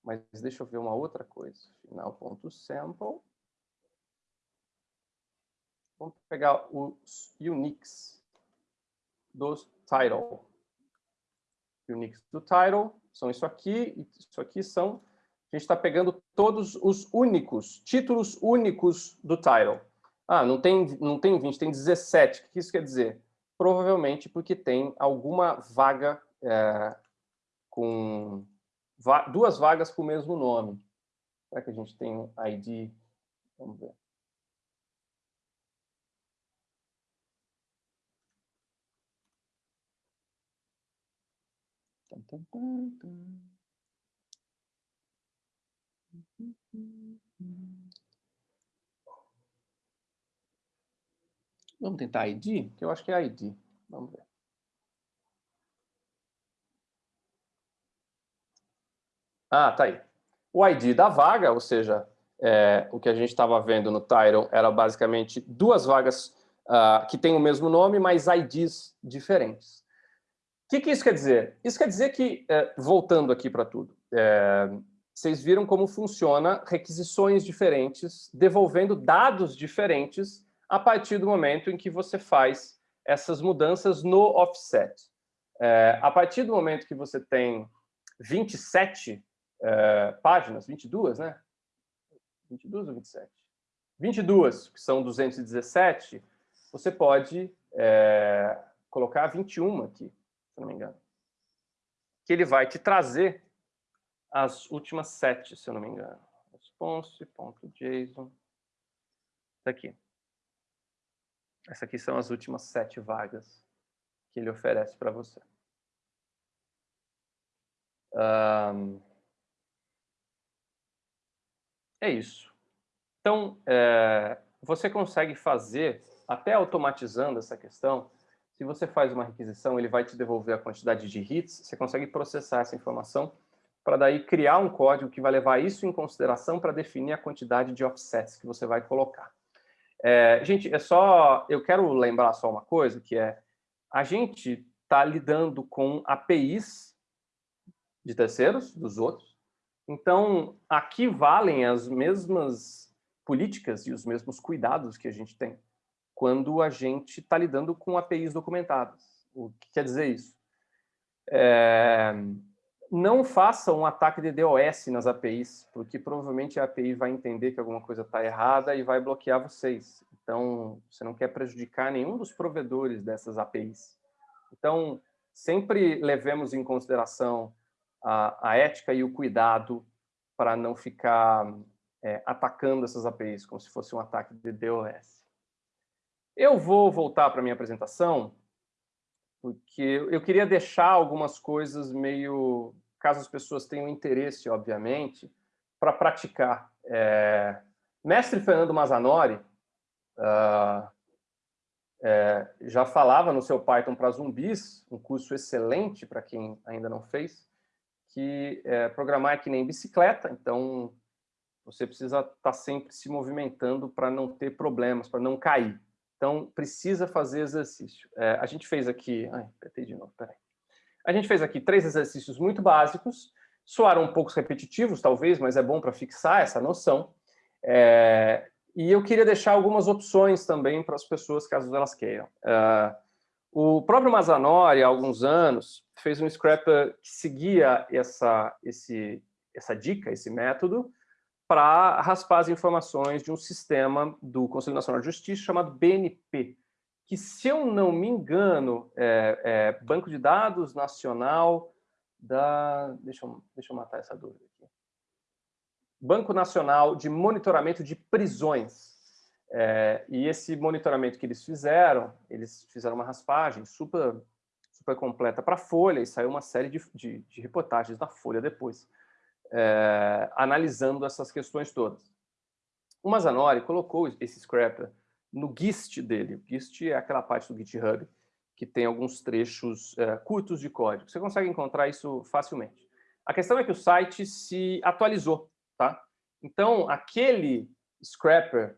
mas deixa eu ver uma outra coisa. Final.sample. Vamos pegar os uniques do title. Uniques do title são isso aqui, e isso aqui são... A gente está pegando todos os únicos, títulos únicos do title. Ah, não tem, não tem 20, tem 17. O que isso quer dizer? Provavelmente porque tem alguma vaga é, com va duas vagas com o mesmo nome. Será que a gente tem um ID? Vamos ver. Vamos tentar ID? Que eu acho que é ID. Vamos ver. Ah, tá aí. O ID da vaga, ou seja, é, o que a gente estava vendo no Tyron era basicamente duas vagas uh, que têm o mesmo nome, mas IDs diferentes. O que, que isso quer dizer? Isso quer dizer que, é, voltando aqui para tudo, é, vocês viram como funciona requisições diferentes, devolvendo dados diferentes a partir do momento em que você faz essas mudanças no offset. É, a partir do momento que você tem 27 é, páginas, 22, né? 22 ou 27? 22, que são 217, você pode é, colocar 21 aqui, se não me engano. Que ele vai te trazer as últimas sete, se eu não me engano. Response.json. Está aqui. Essas aqui são as últimas sete vagas que ele oferece para você. Um, é isso. Então, é, você consegue fazer, até automatizando essa questão, se você faz uma requisição, ele vai te devolver a quantidade de hits, você consegue processar essa informação para daí criar um código que vai levar isso em consideração para definir a quantidade de offsets que você vai colocar. É, gente, é só, eu quero lembrar só uma coisa, que é, a gente está lidando com APIs de terceiros, dos outros, então aqui valem as mesmas políticas e os mesmos cuidados que a gente tem quando a gente está lidando com APIs documentadas. O que quer dizer isso? É, não faça um ataque de DOS nas APIs, porque provavelmente a API vai entender que alguma coisa está errada e vai bloquear vocês. Então, você não quer prejudicar nenhum dos provedores dessas APIs. Então, sempre levemos em consideração a, a ética e o cuidado para não ficar é, atacando essas APIs, como se fosse um ataque de DOS. Eu vou voltar para a minha apresentação, porque eu queria deixar algumas coisas meio caso as pessoas tenham interesse, obviamente, para praticar. É, mestre Fernando Mazanori uh, é, já falava no seu Python para zumbis, um curso excelente para quem ainda não fez, que é, programar é que nem bicicleta, então você precisa estar tá sempre se movimentando para não ter problemas, para não cair. Então, precisa fazer exercício. É, a gente fez aqui... Ai, apertei de novo, peraí. A gente fez aqui três exercícios muito básicos, soaram um pouco repetitivos, talvez, mas é bom para fixar essa noção. É, e eu queria deixar algumas opções também para as pessoas, caso elas queiram. Uh, O próprio Mazanori, há alguns anos, fez um scrapper que seguia essa, esse, essa dica, esse método, para raspar as informações de um sistema do Conselho Nacional de Justiça chamado BNP, que, se eu não me engano, é, é Banco de Dados Nacional da... Deixa eu, deixa eu matar essa dúvida aqui. Banco Nacional de Monitoramento de Prisões. É, e esse monitoramento que eles fizeram, eles fizeram uma raspagem super, super completa para a Folha e saiu uma série de, de, de reportagens da Folha depois, é, analisando essas questões todas. O Mazanori colocou esse scrapper no GIST dele. O GIST é aquela parte do GitHub que tem alguns trechos é, curtos de código. Você consegue encontrar isso facilmente. A questão é que o site se atualizou, tá? Então, aquele scrapper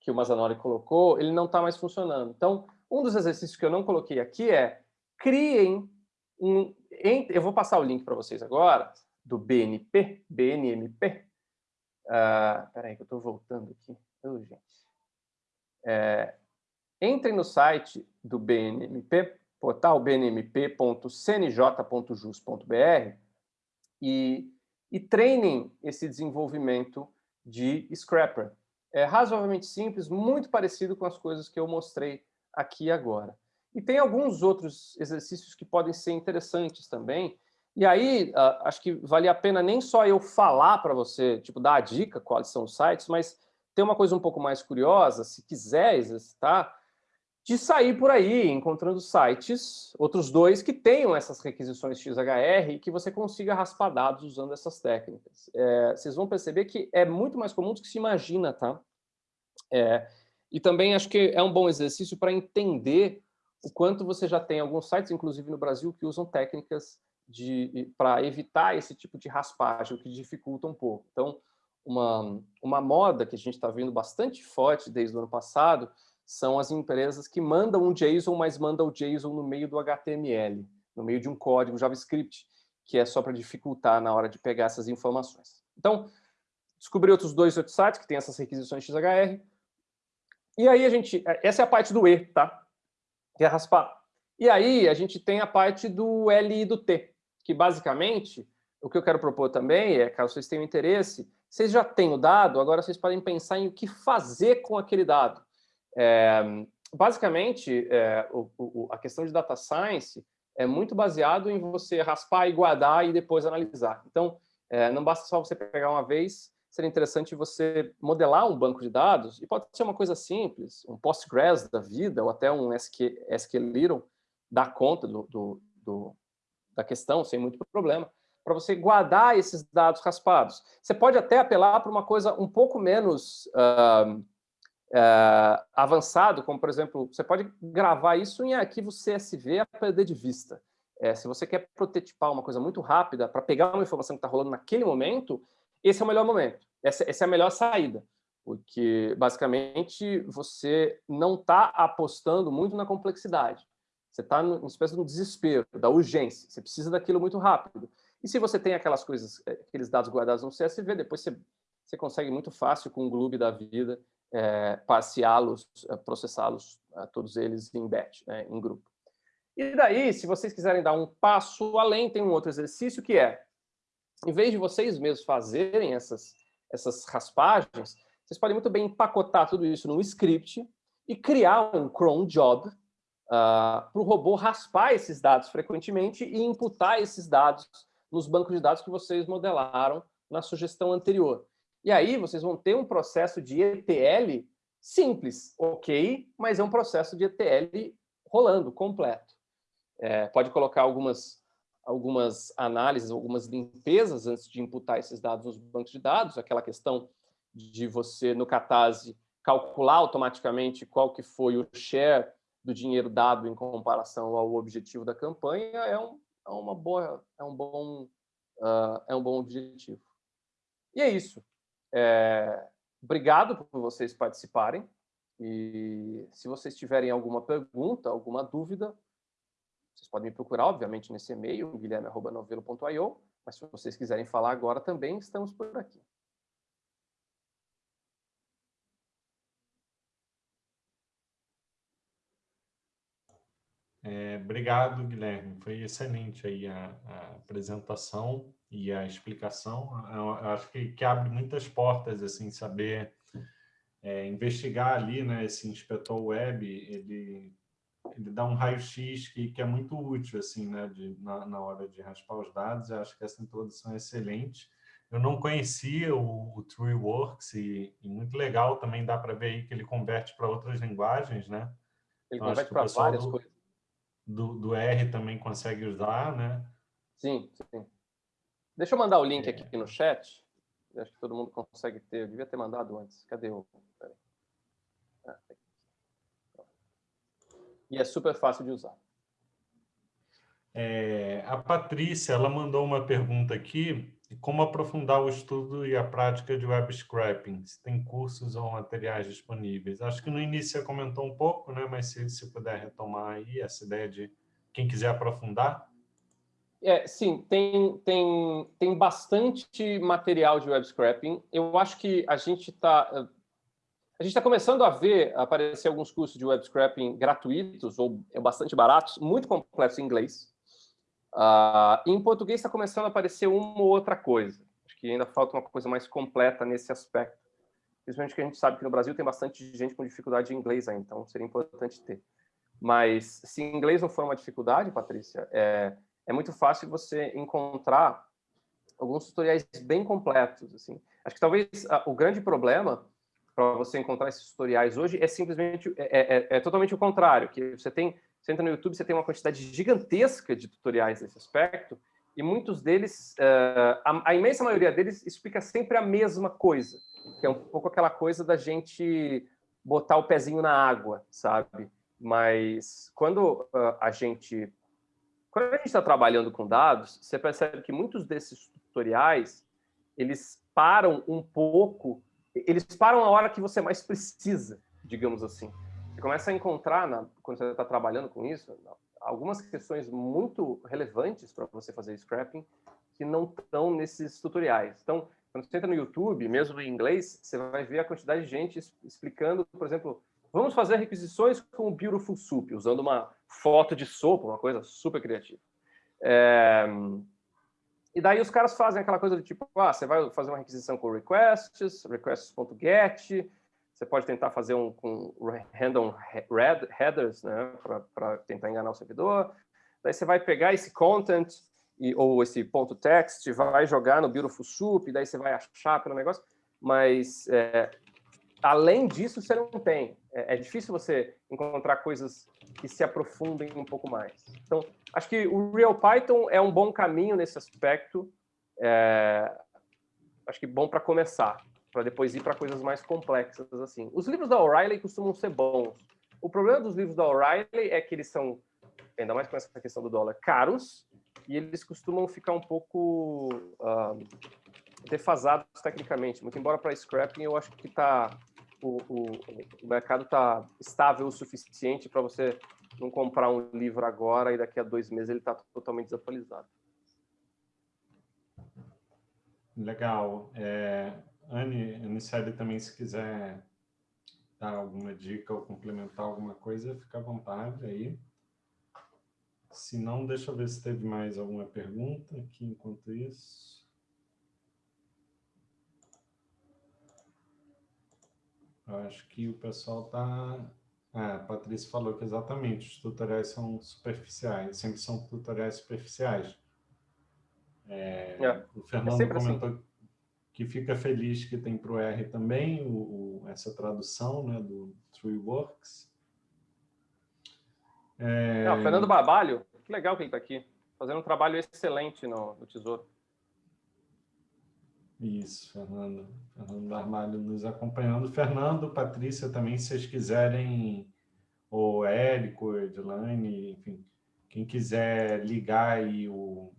que o Mazanori colocou, ele não está mais funcionando. Então, um dos exercícios que eu não coloquei aqui é criem um... Eu vou passar o link para vocês agora, do BNP, BNMP. Uh, peraí que eu estou voltando aqui. Oh, gente. É, entrem no site do BNMP, portal bnmp.cnj.jus.br e, e treinem esse desenvolvimento de Scrapper. É razoavelmente simples, muito parecido com as coisas que eu mostrei aqui agora. E tem alguns outros exercícios que podem ser interessantes também. E aí, uh, acho que vale a pena nem só eu falar para você, tipo, dar a dica quais são os sites, mas tem uma coisa um pouco mais curiosa, se quiser exercitar, de sair por aí encontrando sites, outros dois, que tenham essas requisições XHR e que você consiga raspar dados usando essas técnicas. É, vocês vão perceber que é muito mais comum do que se imagina, tá? É, e também acho que é um bom exercício para entender o quanto você já tem alguns sites, inclusive no Brasil, que usam técnicas para evitar esse tipo de raspagem, o que dificulta um pouco. Então, uma, uma moda que a gente está vendo bastante forte desde o ano passado são as empresas que mandam um JSON, mas mandam o JSON no meio do HTML, no meio de um código JavaScript, que é só para dificultar na hora de pegar essas informações. Então, descobri outros dois outros sites que têm essas requisições XHR. E aí a gente... Essa é a parte do E, tá? Que é raspar. E aí a gente tem a parte do L e do T, que basicamente, o que eu quero propor também é, caso vocês tenham interesse, vocês já têm o dado, agora vocês podem pensar em o que fazer com aquele dado. É, basicamente, é, o, o, a questão de data science é muito baseado em você raspar e guardar e depois analisar. Então, é, não basta só você pegar uma vez, seria interessante você modelar um banco de dados, e pode ser uma coisa simples, um Postgres da vida, ou até um SQ, SQLiron, dar conta do, do, do, da questão sem muito problema, para você guardar esses dados raspados. Você pode até apelar para uma coisa um pouco menos... Uh, é, avançado, como, por exemplo, você pode gravar isso em arquivo CSV a perder de vista. É, se você quer prototipar uma coisa muito rápida para pegar uma informação que está rolando naquele momento, esse é o melhor momento, essa, essa é a melhor saída, porque, basicamente, você não está apostando muito na complexidade. Você está numa espécie de um desespero, da urgência, você precisa daquilo muito rápido. E se você tem aquelas coisas, aqueles dados guardados no CSV, depois você, você consegue muito fácil com o Gloob da vida é, parciá-los, é, processá-los, é, todos eles em batch, né, em grupo. E daí, se vocês quiserem dar um passo além, tem um outro exercício que é, em vez de vocês mesmos fazerem essas, essas raspagens, vocês podem muito bem empacotar tudo isso num script e criar um cron job uh, para o robô raspar esses dados frequentemente e imputar esses dados nos bancos de dados que vocês modelaram na sugestão anterior. E aí vocês vão ter um processo de ETL simples, ok, mas é um processo de ETL rolando, completo. É, pode colocar algumas, algumas análises, algumas limpezas antes de imputar esses dados nos bancos de dados, aquela questão de você, no Catarse, calcular automaticamente qual que foi o share do dinheiro dado em comparação ao objetivo da campanha, é, um, é uma boa, é um bom, uh, é um bom objetivo. E é isso. É, obrigado por vocês participarem. E se vocês tiverem alguma pergunta, alguma dúvida, vocês podem me procurar, obviamente, nesse e-mail, guilherme.novelo.io, mas se vocês quiserem falar agora também, estamos por aqui. É, obrigado, Guilherme. Foi excelente aí a, a apresentação e a explicação. Acho que, que abre muitas portas, assim, saber é, investigar ali, né? Esse inspetor web, ele, ele dá um raio-x que, que é muito útil, assim, né? De, na, na hora de raspar os dados. Eu acho que essa introdução é excelente. Eu não conhecia o, o TrueWorks e, e muito legal também dá para ver aí que ele converte para outras linguagens, né? Ele então, converte para várias do, coisas. Do, do R também consegue usar, né? Sim, sim. Deixa eu mandar o link é. aqui no chat. Acho que todo mundo consegue ter. Eu devia ter mandado antes. Cadê o... Ah, e é super fácil de usar. É, a Patrícia, ela mandou uma pergunta aqui como aprofundar o estudo e a prática de web scraping? Se tem cursos ou materiais disponíveis? Acho que no início você comentou um pouco, né? mas se, se puder retomar aí essa ideia de quem quiser aprofundar. É, sim, tem, tem, tem bastante material de web scraping. Eu acho que a gente está a gente está começando a ver aparecer alguns cursos de web scraping gratuitos ou bastante baratos, muito complexos em inglês. Uh, em português está começando a aparecer uma ou outra coisa. Acho que ainda falta uma coisa mais completa nesse aspecto. Principalmente que a gente sabe que no Brasil tem bastante gente com dificuldade em inglês ainda, então seria importante ter. Mas se inglês não for uma dificuldade, Patrícia, é, é muito fácil você encontrar alguns tutoriais bem completos. Assim. Acho que talvez a, o grande problema para você encontrar esses tutoriais hoje é simplesmente é, é, é totalmente o contrário, que você tem você entra no YouTube, você tem uma quantidade gigantesca de tutoriais nesse aspecto, e muitos deles, uh, a, a, imensa maioria deles explica sempre a mesma coisa, que é um pouco aquela coisa da gente botar o pezinho na água, sabe? Mas quando uh, a gente quando a gente está trabalhando com dados, você percebe que muitos desses tutoriais, eles param um pouco, eles param a hora que você mais precisa, digamos assim. Você começa a encontrar, na, quando você está trabalhando com isso, algumas questões muito relevantes para você fazer scrapping que não estão nesses tutoriais. Então, quando você entra no YouTube, mesmo em inglês, você vai ver a quantidade de gente explicando, por exemplo, vamos fazer requisições com o Beautiful Soup, usando uma foto de sopa, uma coisa super criativa. É... E daí os caras fazem aquela coisa do tipo, ah, você vai fazer uma requisição com requests, requests.get, você pode tentar fazer um com random headers, né, para tentar enganar o servidor. Daí você vai pegar esse content e, ou esse ponto text, vai jogar no Beautiful Soup, daí você vai achar pelo negócio. Mas, é, além disso, você não tem. É, é, difícil você encontrar coisas que se aprofundem um pouco mais. Então, acho que o Real Python é um bom caminho nesse aspecto. É, acho que bom para começar para depois ir para coisas mais complexas assim. Os livros da O'Reilly costumam ser bons. O problema dos livros da O'Reilly é que eles são, ainda mais com essa questão do dólar, caros e eles costumam ficar um pouco uh, defasados tecnicamente. Muito embora para scrapping eu acho que tá o, o, o mercado está estável o suficiente para você não comprar um livro agora e daqui a dois meses ele está totalmente desatualizado. Legal. É, Anne, Anicele também, se quiser dar alguma dica ou complementar alguma coisa, fica à vontade aí. Se não, deixa eu ver se teve mais alguma pergunta aqui enquanto isso. Eu acho que o pessoal está... Ah, a Patrícia falou que exatamente, os tutoriais são superficiais, sempre são tutoriais superficiais. É, é, o Fernando é comentou assim que fica feliz que tem para o R também o, o, essa tradução né, do TrueWorks. É... Não, Fernando Barbalho, que legal que ele está aqui, fazendo um trabalho excelente no, no Tesouro. Isso, Fernando. Fernando Barbalho nos acompanhando. Fernando, Patrícia também, se vocês quiserem, ou Érico, Edilane, enfim, quem quiser ligar aí o,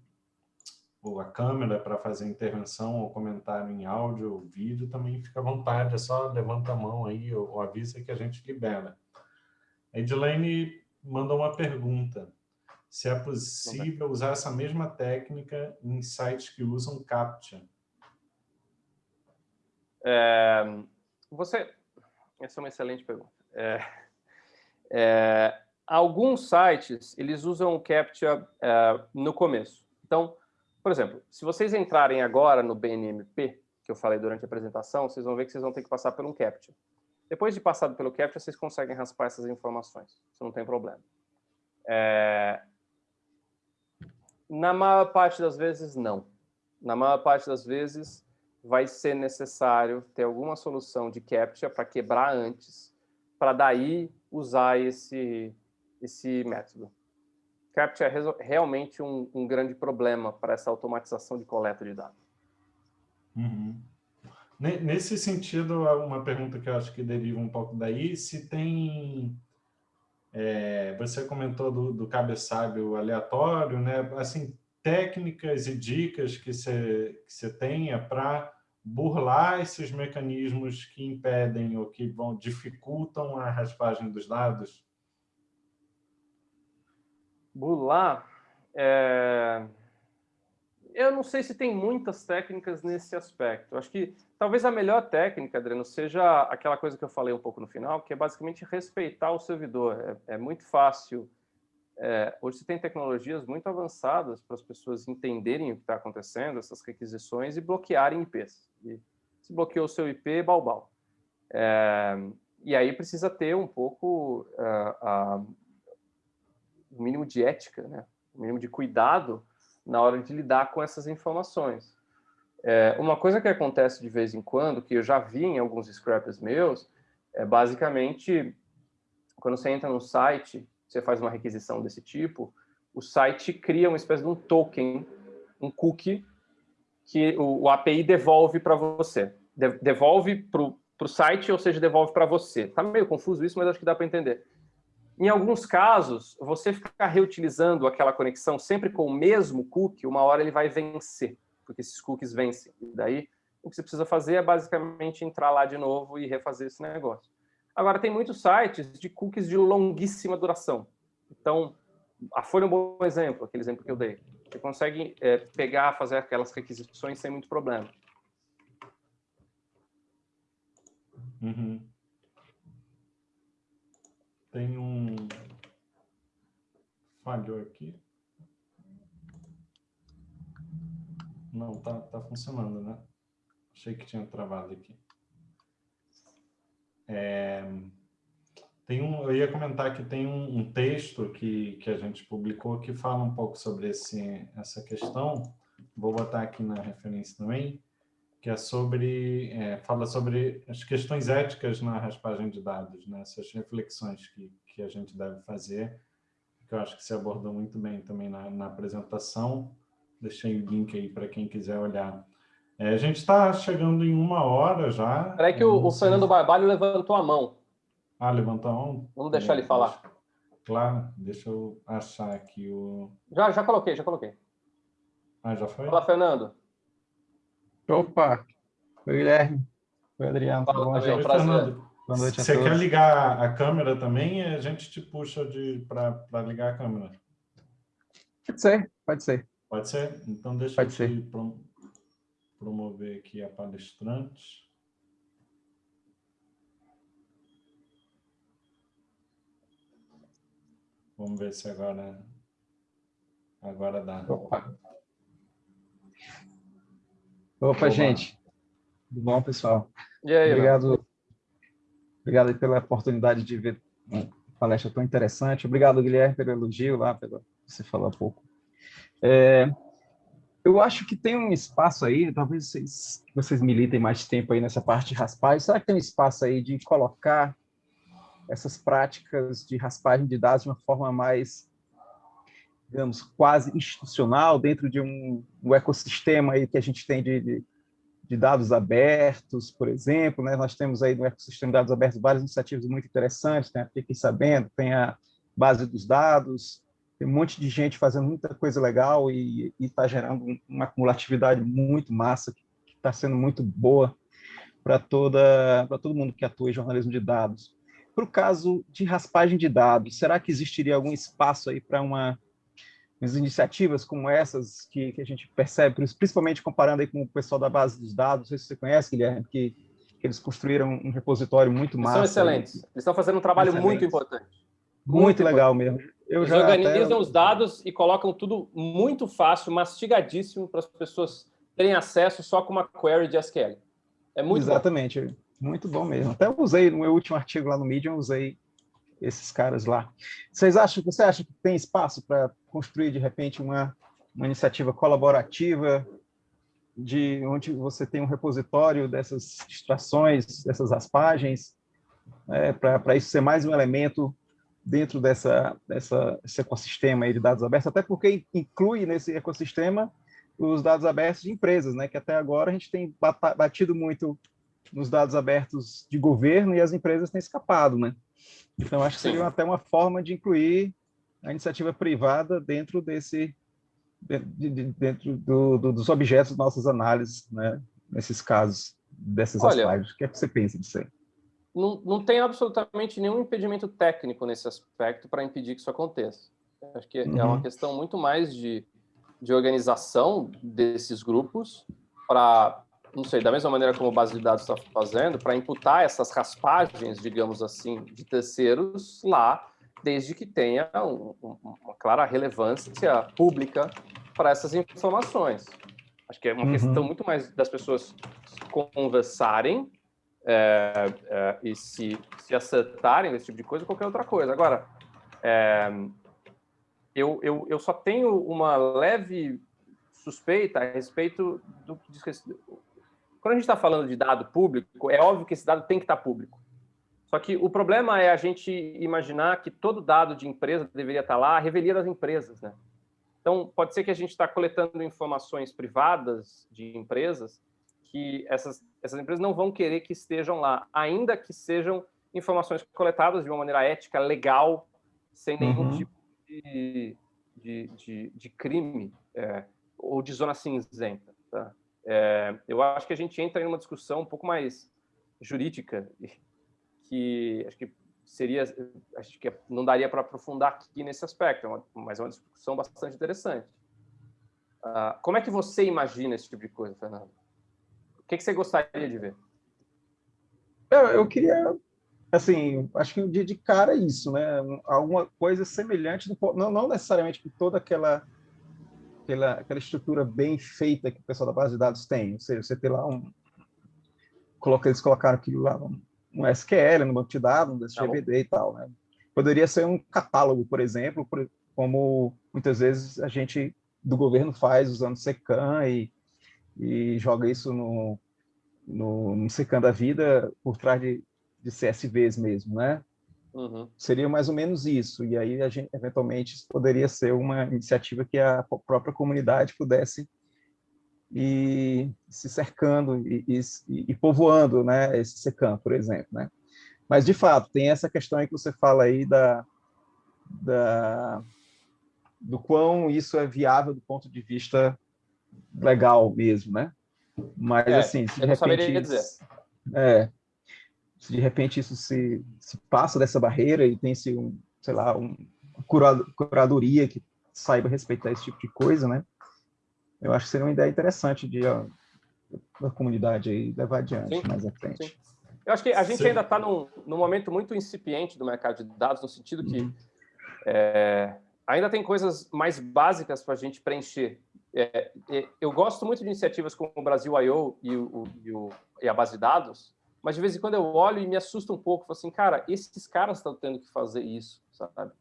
ou a câmera para fazer intervenção ou comentário em áudio ou vídeo, também fica à vontade, é só levanta a mão aí ou, ou avisa que a gente libera. A Edilene mandou uma pergunta, se é possível usar essa mesma técnica em sites que usam CAPTCHA. É, você, essa é uma excelente pergunta. É, é, alguns sites, eles usam o CAPTCHA é, no começo. Então, por exemplo, se vocês entrarem agora no BNMP, que eu falei durante a apresentação, vocês vão ver que vocês vão ter que passar um CAPTCHA. Depois de passar pelo CAPTCHA, vocês conseguem raspar essas informações. Isso não tem problema. É... Na maior parte das vezes, não. Na maior parte das vezes, vai ser necessário ter alguma solução de CAPTCHA para quebrar antes, para daí usar esse, esse método. CAPTCHA é realmente um, um grande problema para essa automatização de coleta de dados. Uhum. Nesse sentido, uma pergunta que eu acho que deriva um pouco daí, se tem... É, você comentou do, do cabeçalho aleatório, né? Assim, técnicas e dicas que você, que tenha para burlar esses mecanismos que impedem ou que vão, dificultam a raspagem dos dados? Burlar? É... Eu não sei se tem muitas técnicas nesse aspecto. Acho que talvez a melhor técnica, Adriano, seja aquela coisa que eu falei um pouco no final, que é basicamente respeitar o servidor. É, é muito fácil é, hoje você tem tecnologias muito avançadas para as pessoas entenderem o que está acontecendo, essas requisições, e bloquearem IPs. E se bloqueou o seu IP, balbal. É, e aí precisa ter um pouco uh, uh, o mínimo de ética, né? o mínimo de cuidado na hora de lidar com essas informações. É, uma coisa que acontece de vez em quando, que eu já vi em alguns scrappers meus, é basicamente quando você entra no site você faz uma requisição desse tipo, o site cria uma espécie de um token, um cookie, que o, o API devolve para você. De, devolve para o site, ou seja, devolve para você. Está meio confuso isso, mas acho que dá para entender. Em alguns casos, você ficar reutilizando aquela conexão sempre com o mesmo cookie, uma hora ele vai vencer, porque esses cookies vencem. E daí, o que você precisa fazer é basicamente entrar lá de novo e refazer esse negócio. Agora, tem muitos sites de cookies de longuíssima duração. Então, a Folha é um bom exemplo, aquele exemplo que eu dei. Você consegue é, pegar, fazer aquelas requisições sem muito problema. Uhum. Tem um... Falhou aqui. Não, tá, tá funcionando, né? Achei que tinha travado aqui. É, tem um, eu ia comentar que tem um, um, texto que, que a gente publicou que fala um pouco sobre esse, essa questão, vou botar aqui na referência também, que é sobre, é, fala sobre as questões éticas na raspagem de dados, né? essas reflexões que, que a gente deve fazer, que eu acho que se abordou muito bem também na, na apresentação, deixei o link aí para quem quiser olhar. É, a gente está chegando em uma hora já. Peraí que o, o Fernando Barbalho levantou a mão. Ah, levantou a mão? Vamos deixar ele falar. Claro, deixa eu achar aqui o... Já, já coloquei, já coloquei. Ah, já foi? Fala, Fernando. Opa! Oi, Guilherme. Oi, Adriano. Fala, bom? Fernando. Boa noite a Você quer ligar a câmera também? A gente te puxa para ligar a câmera. Pode ser, pode ser. Pode ser? Então deixa pode eu ser. Promover aqui a palestrante. Vamos ver se agora, agora dá. Opa, Opa gente. Tudo bom, pessoal? E aí, Obrigado, obrigado pela oportunidade de ver uma palestra tão interessante. Obrigado, Guilherme, pelo elogio lá, pelo você falou há pouco. É, eu acho que tem um espaço aí, talvez vocês, vocês militem mais tempo aí nessa parte de raspagem, será que tem um espaço aí de colocar essas práticas de raspagem de dados de uma forma mais, digamos, quase institucional, dentro de um, um ecossistema aí que a gente tem de, de, de, dados abertos, por exemplo, né? nós temos aí no ecossistema de dados abertos várias iniciativas muito interessantes, tem a Fiquem Sabendo, tem a base dos dados, tem um monte de gente fazendo muita coisa legal e está gerando uma acumulatividade muito massa, que está sendo muito boa para toda para todo mundo que atua em jornalismo de dados. Para o caso de raspagem de dados, será que existiria algum espaço aí para uma umas iniciativas como essas que, que, a gente percebe, principalmente comparando aí com o pessoal da base dos dados, não sei se você conhece, Guilherme, que, que eles construíram um repositório muito massa. Eles são excelentes. Eles estão fazendo um trabalho muito importante. Muito, muito legal mesmo. Eu Eles organizam até... os dados e colocam tudo muito fácil, mastigadíssimo para as pessoas terem acesso só com uma query de SQL. É muito Exatamente. Bom. Muito bom mesmo. Até usei no meu último artigo lá no Medium, usei esses caras lá. Vocês acham, você acha que tem espaço para construir, de repente, uma, uma iniciativa colaborativa de onde você tem um repositório dessas extrações, dessas raspagens, é, para isso ser mais um elemento dentro dessa, dessa, desse ecossistema de dados abertos, até porque inclui nesse ecossistema os dados abertos de empresas, né? que até agora a gente tem batido muito nos dados abertos de governo e as empresas têm escapado. Né? Então, acho que seria até uma forma de incluir a iniciativa privada dentro desse dentro do, do, dos objetos das nossas análises, né? nesses casos, dessas Olha, O que é que você pensa disso aí? Não, não tem absolutamente nenhum impedimento técnico nesse aspecto para impedir que isso aconteça. Acho que uhum. é uma questão muito mais de, de organização desses grupos para, não sei, da mesma maneira como a base de dados está fazendo, para imputar essas raspagens, digamos assim, de terceiros lá desde que tenha um, uma clara relevância pública para essas informações. Acho que é uma uhum. questão muito mais das pessoas conversarem é, é, e se, se acertarem nesse tipo de coisa, qualquer outra coisa. Agora, é, eu, eu, eu só tenho uma leve suspeita a respeito do que diz respeito. Quando a gente está falando de dado público, é óbvio que esse dado tem que estar público. Só que o problema é a gente imaginar que todo dado de empresa deveria estar lá, a revelia das empresas, né? Então, pode ser que a gente está coletando informações privadas de empresas que essas, essas empresas não vão querer que estejam lá, ainda que sejam informações coletadas de uma maneira ética, legal, sem nenhum uhum. tipo de, de, de, de crime é, ou de zona cinzenta. Tá? É, eu acho que a gente entra em uma discussão um pouco mais jurídica que acho que seria, acho que não daria para aprofundar aqui nesse aspecto, é mas é uma discussão bastante interessante. Uh, como é que você imagina esse tipo de coisa, Fernando? O que, que você gostaria de ver? Eu, eu queria, assim, acho que de, de cara isso, né? Alguma coisa semelhante, não, não necessariamente com toda aquela, aquela, aquela estrutura bem feita que o pessoal da base de dados tem. Ou seja, você tem lá um... Coloca, eles colocaram aquilo lá, um, um SQL, no banco de dados, um DSGVD tá e tal, né? Poderia ser um catálogo, por exemplo, como muitas vezes a gente do governo faz usando Secan e, e joga isso no, no, no Secan da vida por trás de, de CSVs mesmo, né? Uhum. Seria mais ou menos isso, e aí a gente, eventualmente isso poderia ser uma iniciativa que a própria comunidade pudesse e se cercando e, e, e povoando né, esse secam, por exemplo. Né? Mas, de fato, tem essa questão aí que você fala aí da, da, do quão isso é viável do ponto de vista legal mesmo, né? Mas, é, assim, se de repente... Isso, é, se de repente isso se, se passa dessa barreira e tem-se, um, sei lá, um, uma curadoria que saiba respeitar esse tipo de coisa, né? eu acho que seria uma ideia interessante de ó, da comunidade aí levar adiante sim, mais à frente. Sim. Eu acho que a gente sim. ainda está num, num momento muito incipiente do mercado de dados, no sentido que uhum. é, ainda tem coisas mais básicas para a gente preencher. É, é, eu gosto muito de iniciativas como o Brasil I.O. E, o, e, o, e a base de dados, mas de vez em quando eu olho e me assusta um pouco, falo assim, cara, esses caras estão tendo que fazer isso, sabe?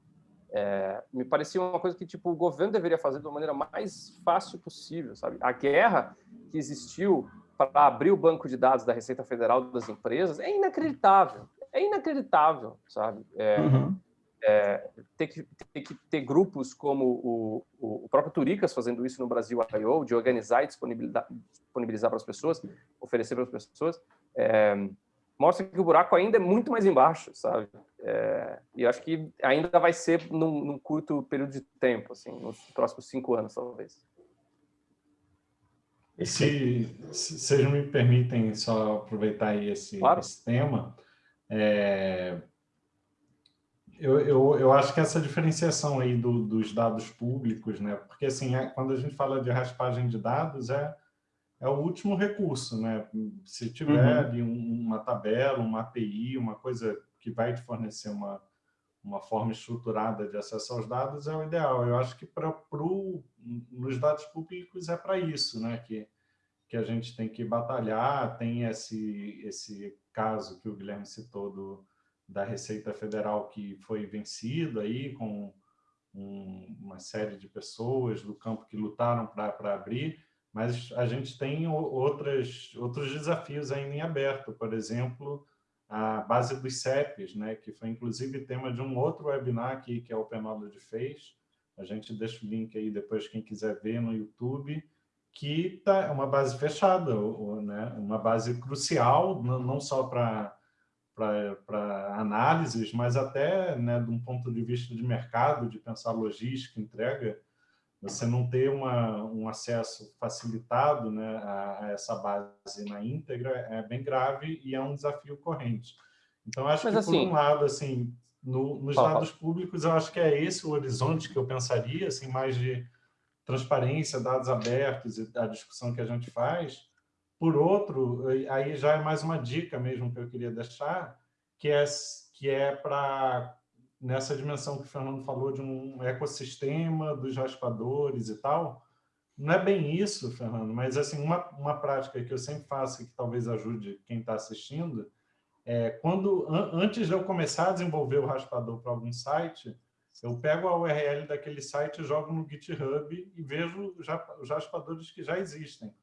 É, me parecia uma coisa que tipo o governo deveria fazer de uma maneira mais fácil possível, sabe? A guerra que existiu para abrir o banco de dados da Receita Federal das empresas é inacreditável, é inacreditável, sabe? É, uhum. É, ter, que, ter que ter grupos como o, o, próprio Turicas fazendo isso no Brasil I.O., de organizar e disponibilizar, disponibilizar para as pessoas, oferecer para as pessoas, é, mostra que o buraco ainda é muito mais embaixo, sabe? É, e acho que ainda vai ser num, num, curto período de tempo, assim, nos próximos cinco anos, talvez. Se, se vocês me permitem só aproveitar aí esse, claro. esse tema, é, eu, eu, eu acho que essa diferenciação aí do, dos dados públicos, né? Porque assim, é, quando a gente fala de raspagem de dados, é é o último recurso, né? Se tiver uhum. ali uma tabela, uma API, uma coisa que vai te fornecer uma, uma forma estruturada de acesso aos dados é o ideal. Eu acho que para pro, nos dados públicos é para isso, né? Que, que a gente tem que batalhar, tem esse, esse caso que o Guilherme citou do, da Receita Federal que foi vencido aí com um, uma série de pessoas do campo que lutaram para abrir, mas a gente tem outras, outros desafios ainda em aberto, por exemplo, a base dos CEPs, né, que foi inclusive tema de um outro webinar aqui que a Open Knowledge fez, a gente deixa o link aí depois quem quiser ver no YouTube, que tá, é uma base fechada, né, uma base crucial, não só para para análises, mas até né, de um ponto de vista de mercado, de pensar logística, entrega, você não ter uma, um acesso facilitado né, a, a, essa base na íntegra é bem grave e é um desafio corrente. Então, acho Mas, que, assim, por um lado, assim, no, nos fala, dados públicos, eu acho que é esse o horizonte que eu pensaria, assim, mais de transparência, dados abertos e a discussão que a gente faz. Por outro, aí já é mais uma dica mesmo que eu queria deixar, que é, que é para nessa dimensão que o Fernando falou de um ecossistema dos raspadores e tal, não é bem isso, Fernando, mas assim uma, uma prática que eu sempre faço e que talvez ajude quem está assistindo, é quando an, antes de eu começar a desenvolver o raspador para algum site, eu pego a URL daquele site, jogo no GitHub e vejo já, os raspadores que já existem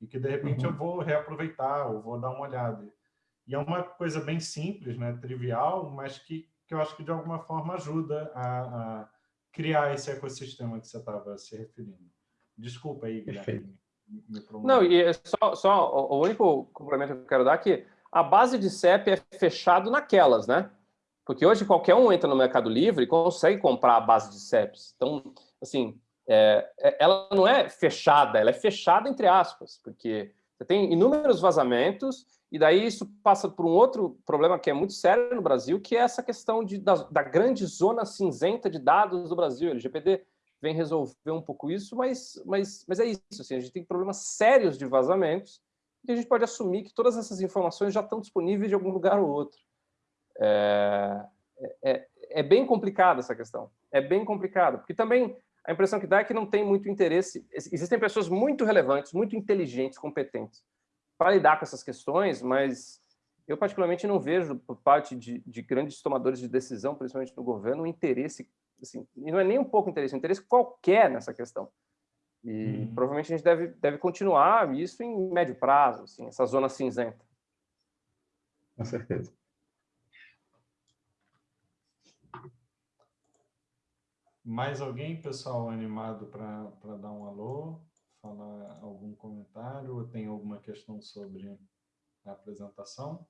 e que de repente uhum. eu vou reaproveitar ou vou dar uma olhada. E é uma coisa bem simples, né, trivial, mas que que eu acho que de alguma forma ajuda a, a criar esse ecossistema que você estava se referindo. Desculpa aí, Guilherme. Não, e é só, só o único complemento que eu quero dar é que a base de CEP é fechado naquelas, né? Porque hoje qualquer um entra no Mercado Livre e consegue comprar a base de CEPs. Então, assim, é, é, ela não é fechada, ela é fechada entre aspas, porque você tem inúmeros vazamentos e daí isso passa por um outro problema que é muito sério no Brasil, que é essa questão de, da, da grande zona cinzenta de dados do Brasil. O LGPD vem resolver um pouco isso, mas, mas, mas é isso. Assim, a gente tem problemas sérios de vazamentos e a gente pode assumir que todas essas informações já estão disponíveis de algum lugar ou outro. É, é, é bem complicada essa questão. É bem complicado, porque também a impressão que dá é que não tem muito interesse. Existem pessoas muito relevantes, muito inteligentes, competentes, para lidar com essas questões, mas eu particularmente não vejo por parte de, de grandes tomadores de decisão, principalmente no governo, um interesse, assim, e não é nem um pouco interesse, é um interesse qualquer nessa questão. E hum. provavelmente a gente deve, deve continuar isso em médio prazo, assim, essa zona cinzenta. Com certeza. Mais alguém, pessoal, animado para dar um alô? falar algum comentário ou tem alguma questão sobre a apresentação?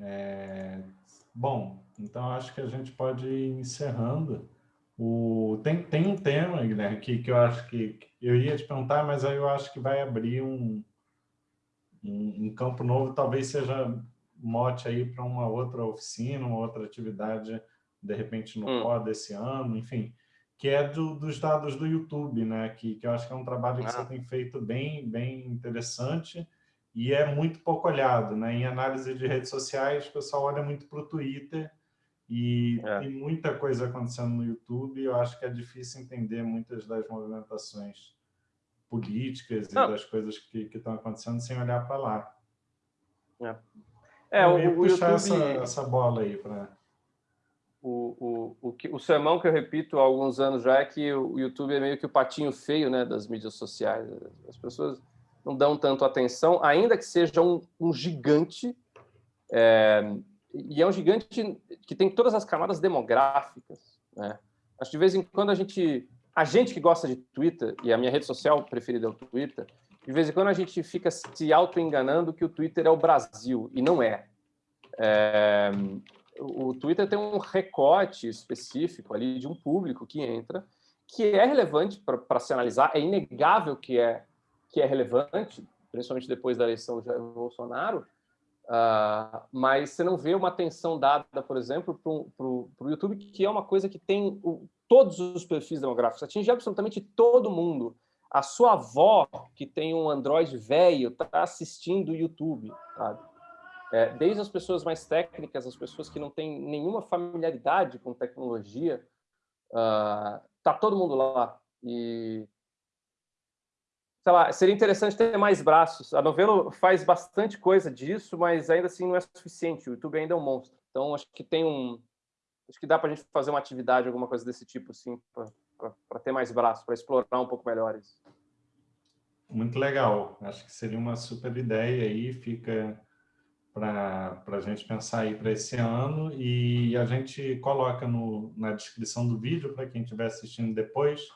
É, bom, então acho que a gente pode ir encerrando. O, tem, tem um tema, Guilherme, que, que eu acho que eu ia te perguntar, mas aí eu acho que vai abrir um, um, um campo novo, talvez seja mote aí para uma outra oficina, uma outra atividade de repente no hum. desse ano, enfim, que é do, dos dados do YouTube, né? Que, que eu acho que é um trabalho que ah. você tem feito bem, bem interessante e é muito pouco olhado, né? Em análise de redes sociais, o pessoal olha muito para o Twitter e é. tem muita coisa acontecendo no YouTube. Eu acho que é difícil entender muitas das movimentações políticas Não. e das coisas que, que estão acontecendo sem olhar para lá. É, é o, o puxar YouTube... essa, essa bola aí para o, o, o, que, o sermão que eu repito há alguns anos já é que o YouTube é meio que o patinho feio né, das mídias sociais. As pessoas não dão tanto atenção, ainda que seja um, um gigante, é, e é um gigante que tem todas as camadas demográficas. Né? Acho que de vez em quando a gente, a gente que gosta de Twitter, e a minha rede social preferida é o Twitter, de vez em quando a gente fica se auto-enganando que o Twitter é o Brasil, e não é. é o Twitter tem um recorte específico ali de um público que entra, que é relevante para se analisar, é inegável que é, que é relevante, principalmente depois da eleição de Bolsonaro, uh, mas você não vê uma atenção dada, por exemplo, para o YouTube, que é uma coisa que tem o, todos os perfis demográficos, atinge absolutamente todo mundo. A sua avó, que tem um Android velho, está assistindo o YouTube, sabe? É, desde as pessoas mais técnicas, as pessoas que não têm nenhuma familiaridade com tecnologia, uh, tá todo mundo lá. E sei lá, seria interessante ter mais braços. A Novelo faz bastante coisa disso, mas ainda assim não é suficiente. O YouTube ainda é um monstro. Então acho que tem um, acho que dá para a gente fazer uma atividade, alguma coisa desse tipo, assim, para ter mais braços, para explorar um pouco melhor isso. Muito legal. Acho que seria uma super ideia aí. Fica para a gente pensar aí para esse ano e a gente coloca no, na descrição do vídeo para quem estiver assistindo depois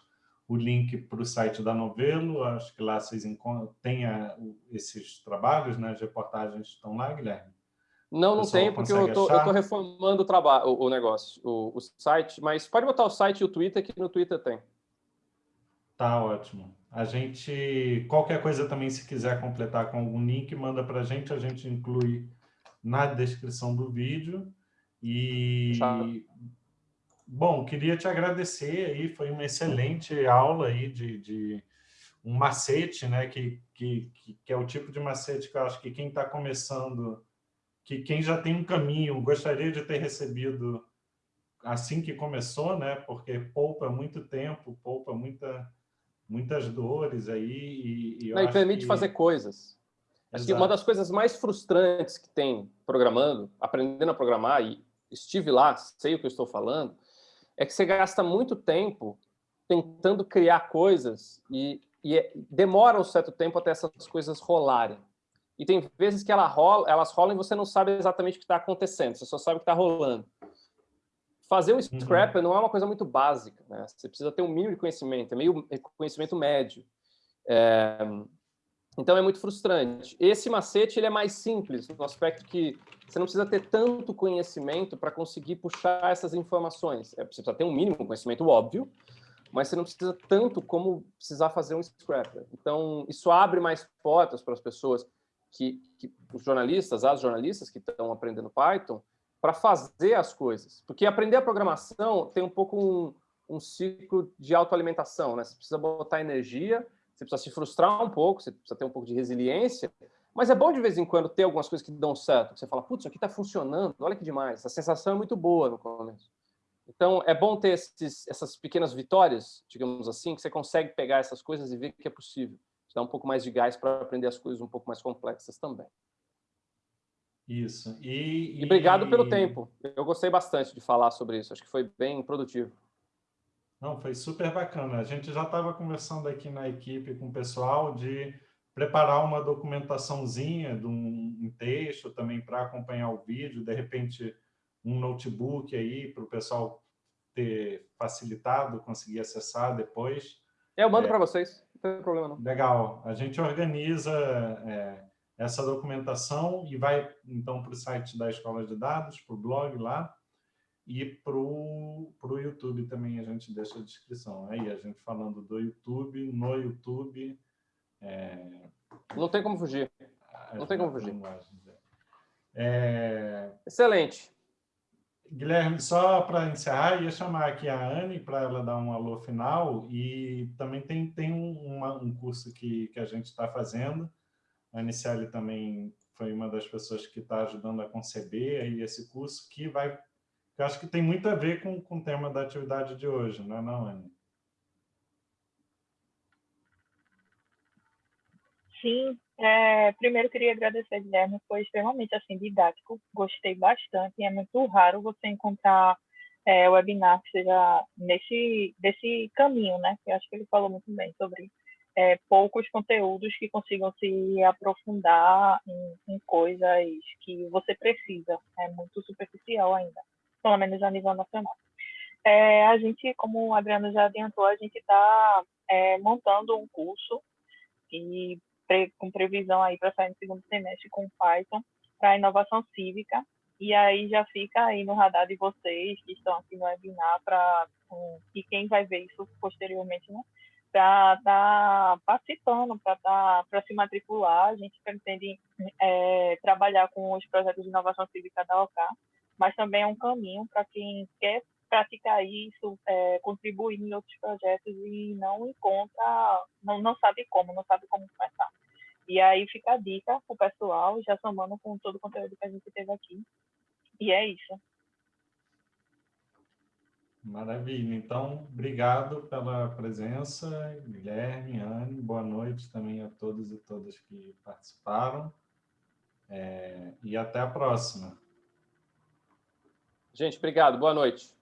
o link para o site da Novelo, acho que lá vocês têm esses trabalhos, né? as reportagens estão lá, Guilherme? Não, não tem, porque eu estou reformando o, trabalho, o, o negócio, o, o, site, mas pode botar o site e o Twitter, que no Twitter tem. Tá ótimo. A gente, qualquer coisa também, se quiser completar com algum link, manda para a gente, a gente inclui na descrição do vídeo. E, bom, queria te agradecer aí, foi uma excelente aula aí de, de um macete, né, que, que, que é o tipo de macete que eu acho que quem está começando, que quem já tem um caminho, gostaria de ter recebido assim que começou, né, porque poupa muito tempo, poupa muita muitas dores aí. E, e, Não, e permite que... fazer coisas. Acho que uma das coisas mais frustrantes que tem programando, aprendendo a programar, e estive lá, sei o que eu estou falando, é que você gasta muito tempo tentando criar coisas e, e é, demora um certo tempo até essas coisas rolarem. E tem vezes que ela rola, elas rolam e você não sabe exatamente o que está acontecendo, você só sabe o que está rolando. Fazer o uhum. scrapper uhum. não é uma coisa muito básica, né? Você precisa ter um mínimo de conhecimento, é meio conhecimento médio. É... Então é muito frustrante. Esse macete ele é mais simples, no aspecto que você não precisa ter tanto conhecimento para conseguir puxar essas informações. É, você precisa ter um mínimo conhecimento óbvio, mas você não precisa tanto como precisar fazer um scrapper. Então, isso abre mais portas para as pessoas que, que os jornalistas, as jornalistas que estão aprendendo Python, para fazer as coisas. Porque aprender a programação tem um pouco um, um ciclo de autoalimentação. Né? Você precisa botar energia, você precisa se frustrar um pouco, você precisa ter um pouco de resiliência, mas é bom de vez em quando ter algumas coisas que dão certo. Você fala, putz, isso aqui está funcionando, olha que demais. A sensação é muito boa no começo. Então, é bom ter esses, essas pequenas vitórias, digamos assim, que você consegue pegar essas coisas e ver que é possível. Te dá um pouco mais de gás para aprender as coisas um pouco mais complexas também. Isso. E, e... e obrigado pelo tempo. Eu gostei bastante de falar sobre isso. Acho que foi bem produtivo. Não, foi super bacana. A gente já estava conversando aqui na equipe com o pessoal de preparar uma documentaçãozinha de um, um texto também para acompanhar o vídeo, de repente um notebook aí para o pessoal ter facilitado, conseguir acessar depois. Eu mando é, para vocês, não tem problema não. Legal. A gente organiza é, essa documentação e vai, então, para o site da Escola de Dados, para o blog lá, e para o YouTube também a gente deixa a descrição. Aí a gente falando do YouTube, no YouTube... É... Não tem como fugir. Não tem como fugir. É... Excelente. Guilherme, só para encerrar, ia chamar aqui a Anne para ela dar um alô final e também tem, tem um, uma, um curso que, que a gente está fazendo, a Aniciele também foi uma das pessoas que está ajudando a conceber aí esse curso, que vai, eu acho que tem muito a ver com, com o tema da atividade de hoje, não é não, Anne? Sim, é, primeiro queria agradecer, Guilherme, foi extremamente assim, didático, gostei bastante, é muito raro você encontrar é, webinar que seja nesse desse caminho, né? Eu acho que ele falou muito bem sobre é, poucos conteúdos que consigam se aprofundar em, em, coisas que você precisa. É muito superficial ainda, pelo menos a nível nacional. É, a gente, como o Adriano já adiantou, a gente está é, montando um curso e pre, com previsão aí para sair no segundo semestre com Python para inovação cívica. E aí já fica aí no radar de vocês que estão aqui no webinar para e quem vai ver isso posteriormente, né? para estar tá participando, para tá, se matricular. A gente pretende é, trabalhar com os projetos de inovação cívica da OK, mas também é um caminho para quem quer praticar isso, é, contribuir em outros projetos e não encontra, não, não sabe como, não sabe como começar. E aí fica a dica para o pessoal, já somando com todo o conteúdo que a gente teve aqui. E é isso. Maravilha. Então, obrigado pela presença, Guilherme, Anne. Boa noite também a todos e todas que participaram. É, e até a próxima. Gente, obrigado. Boa noite.